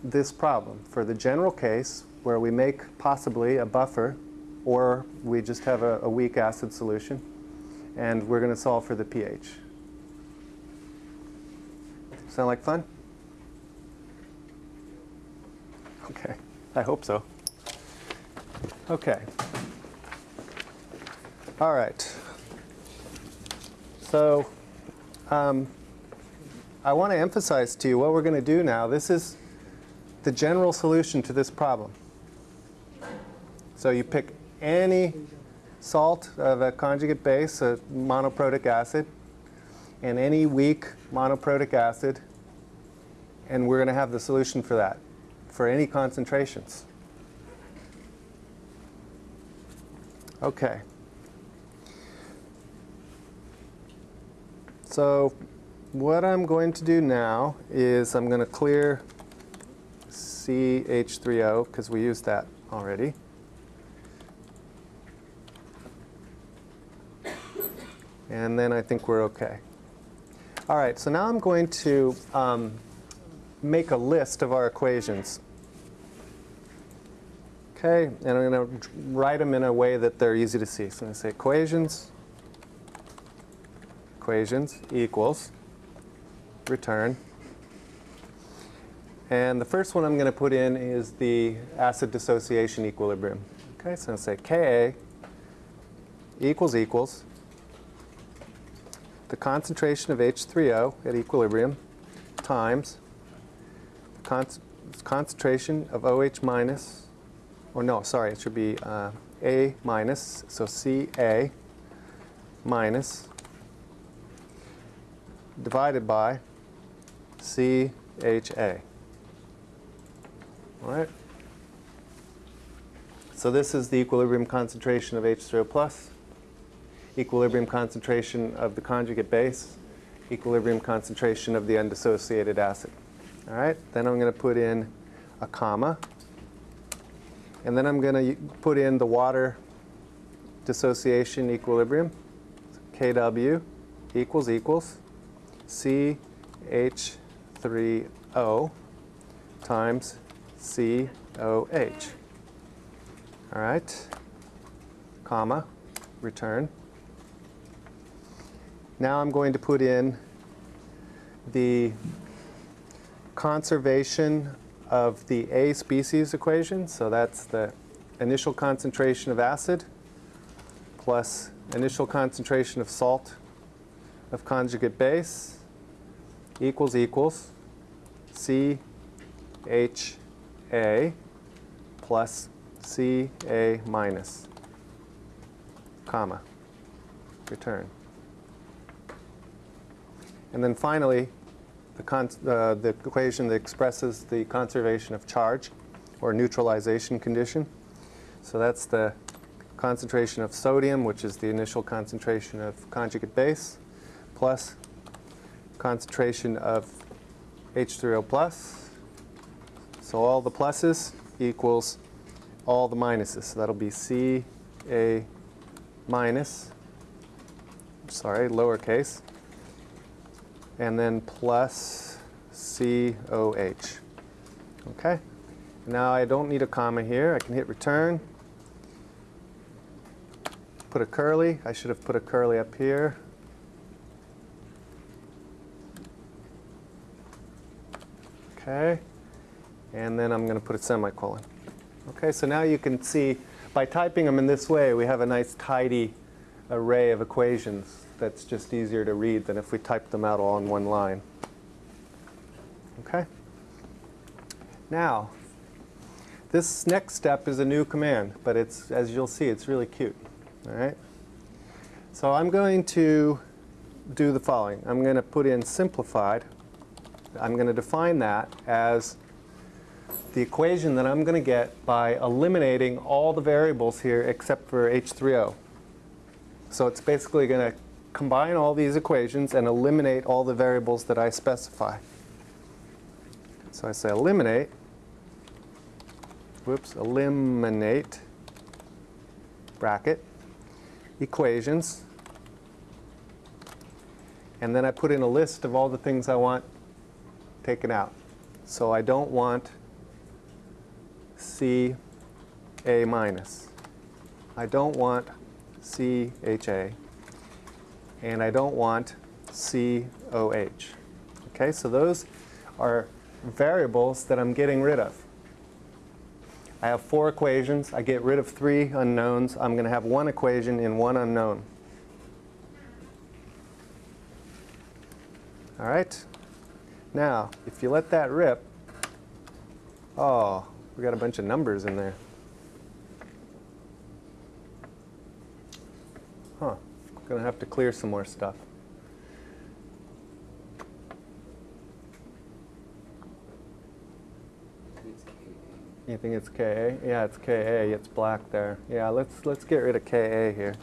this problem. For the general case where we make possibly a buffer or we just have a, a weak acid solution and we're going to solve for the pH. Sound like fun? Okay, I hope so. Okay. All right. So um, I want to emphasize to you what we're going to do now. This is the general solution to this problem. So you pick any salt of a conjugate base, a monoprotic acid, and any weak monoprotic acid, and we're going to have the solution for that, for any concentrations. Okay. So what I'm going to do now is I'm going to clear CH3O because we used that already. And then I think we're okay. All right, so now I'm going to um, make a list of our equations. Okay, and I'm going to write them in a way that they're easy to see. So I'm going to say equations, equations equals return. And the first one I'm going to put in is the acid dissociation equilibrium. Okay, so I'm going to say Ka equals equals the concentration of H3O at equilibrium times the con concentration of OH minus, or no, sorry, it should be uh, A minus, so Ca minus divided by CHA. All right? So this is the equilibrium concentration of H3O plus equilibrium concentration of the conjugate base, equilibrium concentration of the undissociated acid. All right, then I'm going to put in a comma, and then I'm going to put in the water dissociation equilibrium, Kw equals equals CH3O times COH. All right, comma, return. Now I'm going to put in the conservation of the A species equation. So that's the initial concentration of acid plus initial concentration of salt of conjugate base equals equals CHA plus CA minus, comma, return. And then finally, the, uh, the equation that expresses the conservation of charge or neutralization condition. So that's the concentration of sodium, which is the initial concentration of conjugate base, plus concentration of H3O plus. So all the pluses equals all the minuses. So that'll be Ca minus, sorry, lowercase, and then plus COH. Okay? Now I don't need a comma here. I can hit return. Put a curly. I should have put a curly up here. Okay. And then I'm going to put a semicolon. Okay, so now you can see by typing them in this way, we have a nice tidy array of equations that's just easier to read than if we typed them out all in one line. Okay? Now, this next step is a new command, but it's, as you'll see, it's really cute. All right? So I'm going to do the following. I'm going to put in simplified. I'm going to define that as the equation that I'm going to get by eliminating all the variables here except for H3O. So it's basically going to combine all these equations and eliminate all the variables that I specify. So I say eliminate, whoops, eliminate, bracket, equations, and then I put in a list of all the things I want taken out. So I don't want C A minus. I don't want C H A. And I don't want C O H. Okay, so those are variables that I'm getting rid of. I have four equations. I get rid of three unknowns. I'm going to have one equation in one unknown. All right? Now, if you let that rip, oh, we got a bunch of numbers in there. Huh. Gonna have to clear some more stuff. You think it's KA? Yeah, it's KA. It's black there. Yeah, let's let's get rid of KA here.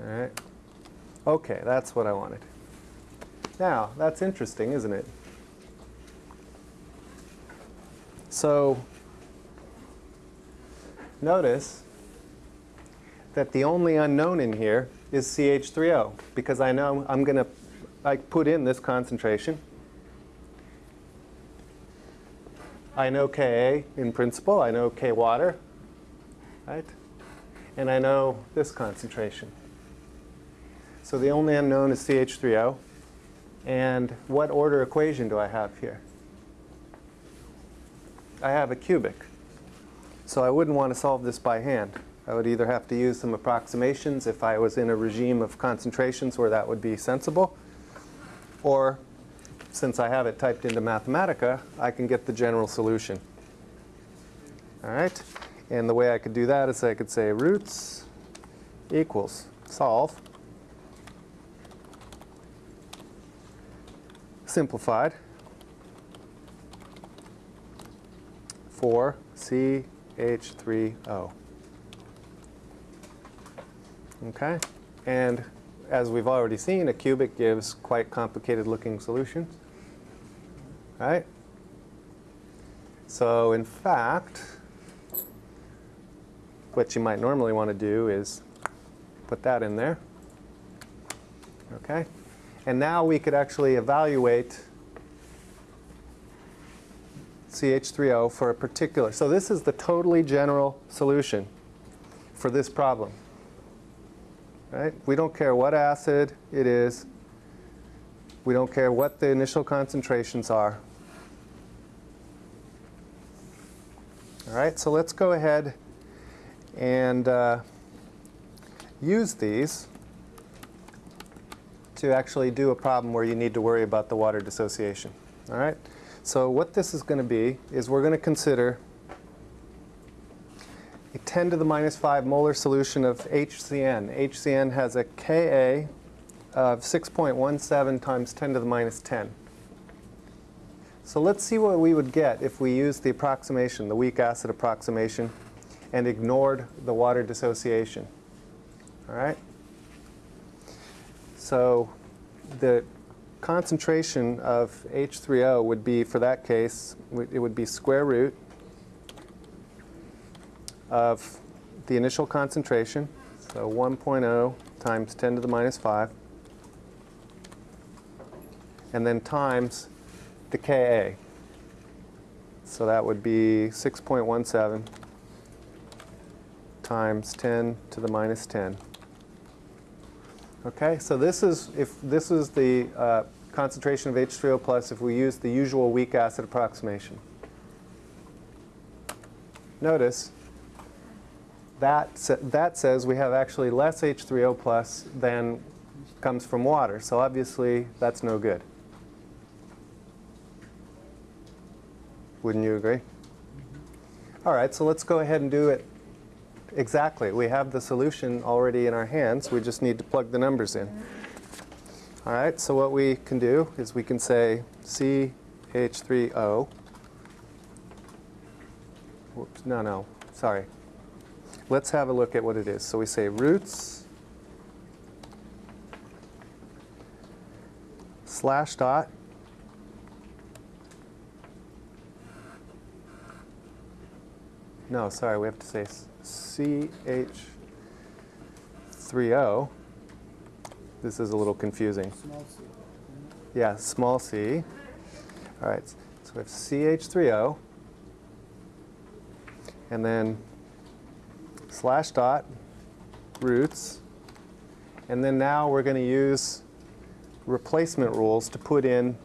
All right. Okay, that's what I wanted. Now, that's interesting, isn't it? So, notice that the only unknown in here is CH3O because I know I'm going to I put in this concentration. I know Ka in principle, I know K water, right? And I know this concentration. So the only unknown is CH3O. And what order equation do I have here? I have a cubic. So I wouldn't want to solve this by hand. I would either have to use some approximations if I was in a regime of concentrations where that would be sensible, or since I have it typed into Mathematica, I can get the general solution. All right? And the way I could do that is I could say roots equals solve. Simplified for CH3O. Okay? And as we've already seen, a cubic gives quite complicated looking solutions. Right? So in fact, what you might normally want to do is put that in there. Okay? And now we could actually evaluate CH3O for a particular. So this is the totally general solution for this problem. Right? We don't care what acid it is. We don't care what the initial concentrations are. All right, so let's go ahead and uh, use these to actually do a problem where you need to worry about the water dissociation. All right, so what this is going to be is we're going to consider a 10 to the minus 5 molar solution of HCN. HCN has a Ka of 6.17 times 10 to the minus 10. So let's see what we would get if we used the approximation, the weak acid approximation, and ignored the water dissociation. All right? So the concentration of H3O would be, for that case, it would be square root of the initial concentration, so 1.0 times 10 to the minus 5, and then times the Ka. So that would be 6.17 times 10 to the minus 10. Okay, so this is if this is the uh, concentration of H3O plus if we use the usual weak acid approximation. Notice that, sa- that says we have actually less H3O plus than comes from water. So obviously, that's no good. Wouldn't you agree? All right, so let's go ahead and do it exactly. We have the solution already in our hands. We just need to plug the numbers in. All right, so what we can do is we can say CH3O. Whoops, no, no, sorry. Let's have a look at what it is. So we say roots slash dot No, sorry, we have to say CH3O. This is a little confusing. Small c. Yeah, small c. All right, so we have CH3O. And then slash dot roots. And then now we're going to use replacement rules to put in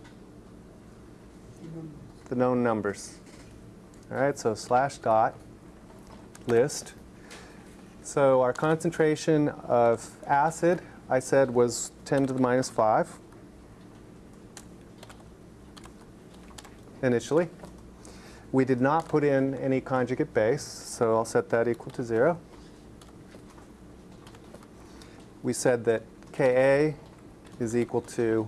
the known numbers. All right, so slash dot list. So our concentration of acid, I said, was 10 to the minus 5 initially. We did not put in any conjugate base, so I'll set that equal to 0. We said that Ka is equal to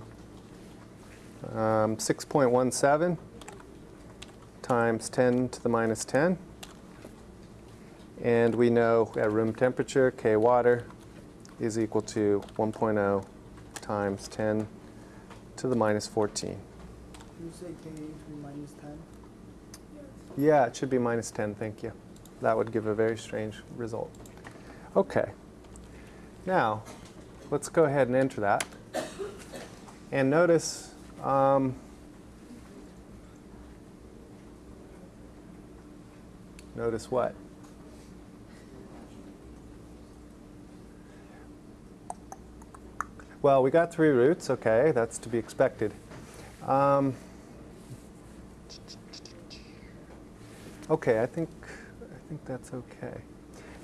um, 6.17 times 10 to the minus 10. And we know at room temperature, K water is equal to 1.0 times 10 to the minus 14. you say be minus 10. Yeah, it should be minus 10, thank you. That would give a very strange result. Okay. Now, let's go ahead and enter that. And notice, um, notice what? Well, we got three roots, okay, that's to be expected. Um, Okay, I think, I think that's okay.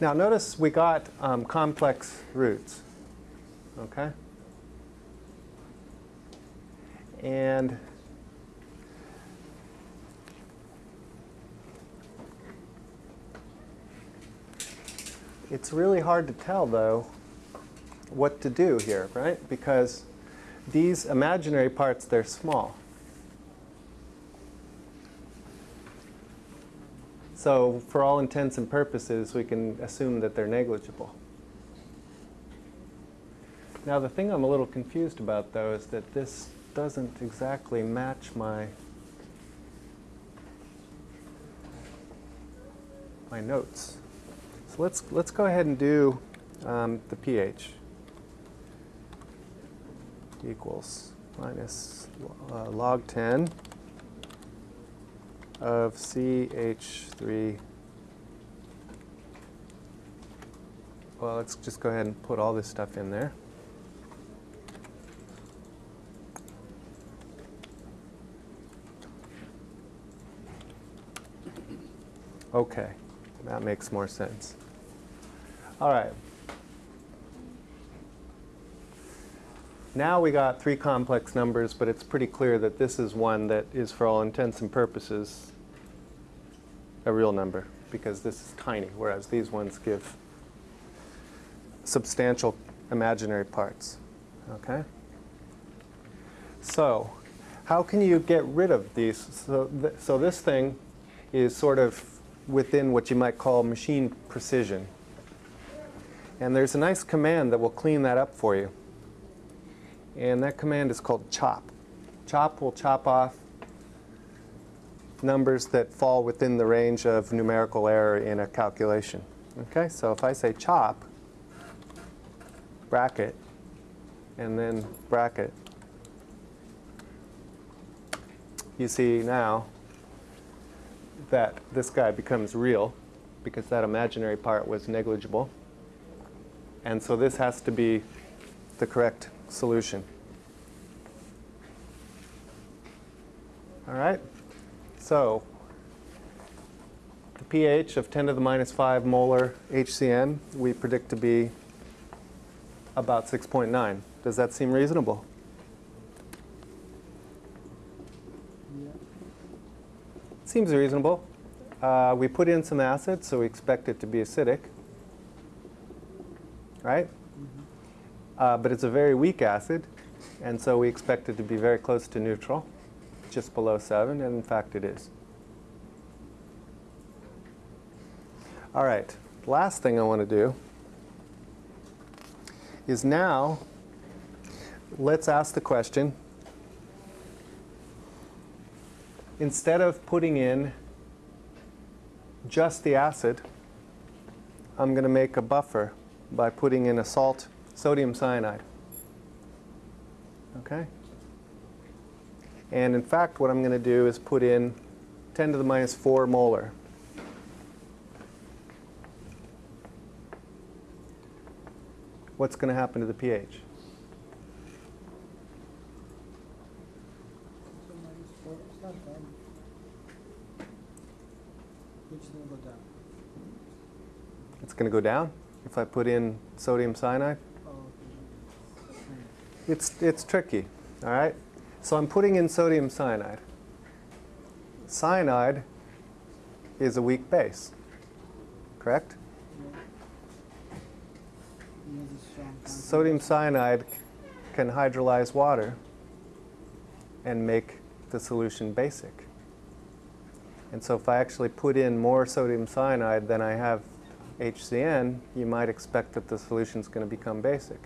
Now notice we got um, complex roots, okay? And it's really hard to tell though what to do here, right? Because these imaginary parts, they're small. So for all intents and purposes, we can assume that they're negligible. Now the thing I'm a little confused about though is that this doesn't exactly match my my notes. So let's let's go ahead and do um, the pH equals minus uh, log 10 of CH3. Well, let's just go ahead and put all this stuff in there. Okay, that makes more sense. All right. Now we got three complex numbers, but it's pretty clear that this is one that is, for all intents and purposes, a real number, because this is tiny, whereas these ones give substantial imaginary parts. Okay? So, how can you get rid of these? So, th so this thing is sort of within what you might call machine precision. And there's a nice command that will clean that up for you. And that command is called chop. Chop will chop off numbers that fall within the range of numerical error in a calculation. Okay, so if I say chop, bracket, and then bracket, you see now that this guy becomes real because that imaginary part was negligible. And so this has to be the correct solution. All right? So the pH of 10 to the minus 5 molar HCN, we predict to be about 6.9. Does that seem reasonable? Yeah. Seems reasonable. Uh, we put in some acid, so we expect it to be acidic. Right? Uh, but it's a very weak acid, and so we expect it to be very close to neutral, just below 7, and in fact it is. All right, last thing I want to do is now let's ask the question instead of putting in just the acid, I'm going to make a buffer by putting in a salt, sodium cyanide. Okay? And in fact, what I'm going to do is put in 10 to the minus 4 molar. What's going to happen to the pH? It's going to go down if I put in sodium cyanide. It's, it's tricky, all right? So I'm putting in sodium cyanide. Cyanide is a weak base, correct? Sodium cyanide can hydrolyze water and make the solution basic. And so if I actually put in more sodium cyanide than I have HCN, you might expect that the solution is going to become basic.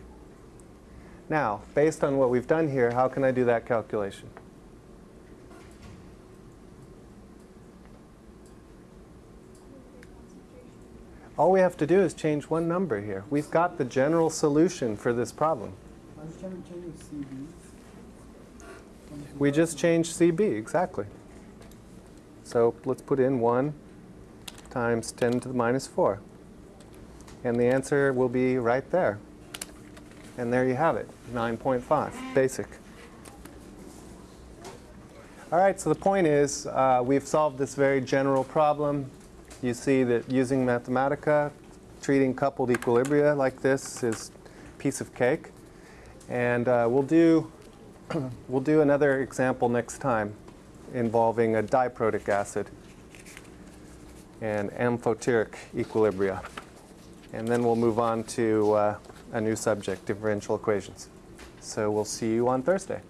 Now, based on what we've done here, how can I do that calculation? All we have to do is change one number here. We've got the general solution for this problem. We just 2000. changed CB, exactly. So let's put in 1 times 10 to the minus 4. And the answer will be right there. And there you have it, 9.5, basic. All right, so the point is uh, we've solved this very general problem. You see that using Mathematica, treating coupled equilibria like this is piece of cake. And uh, we'll do we'll do another example next time involving a diprotic acid and amphoteric equilibria. And then we'll move on to uh, a new subject, differential equations. So we'll see you on Thursday.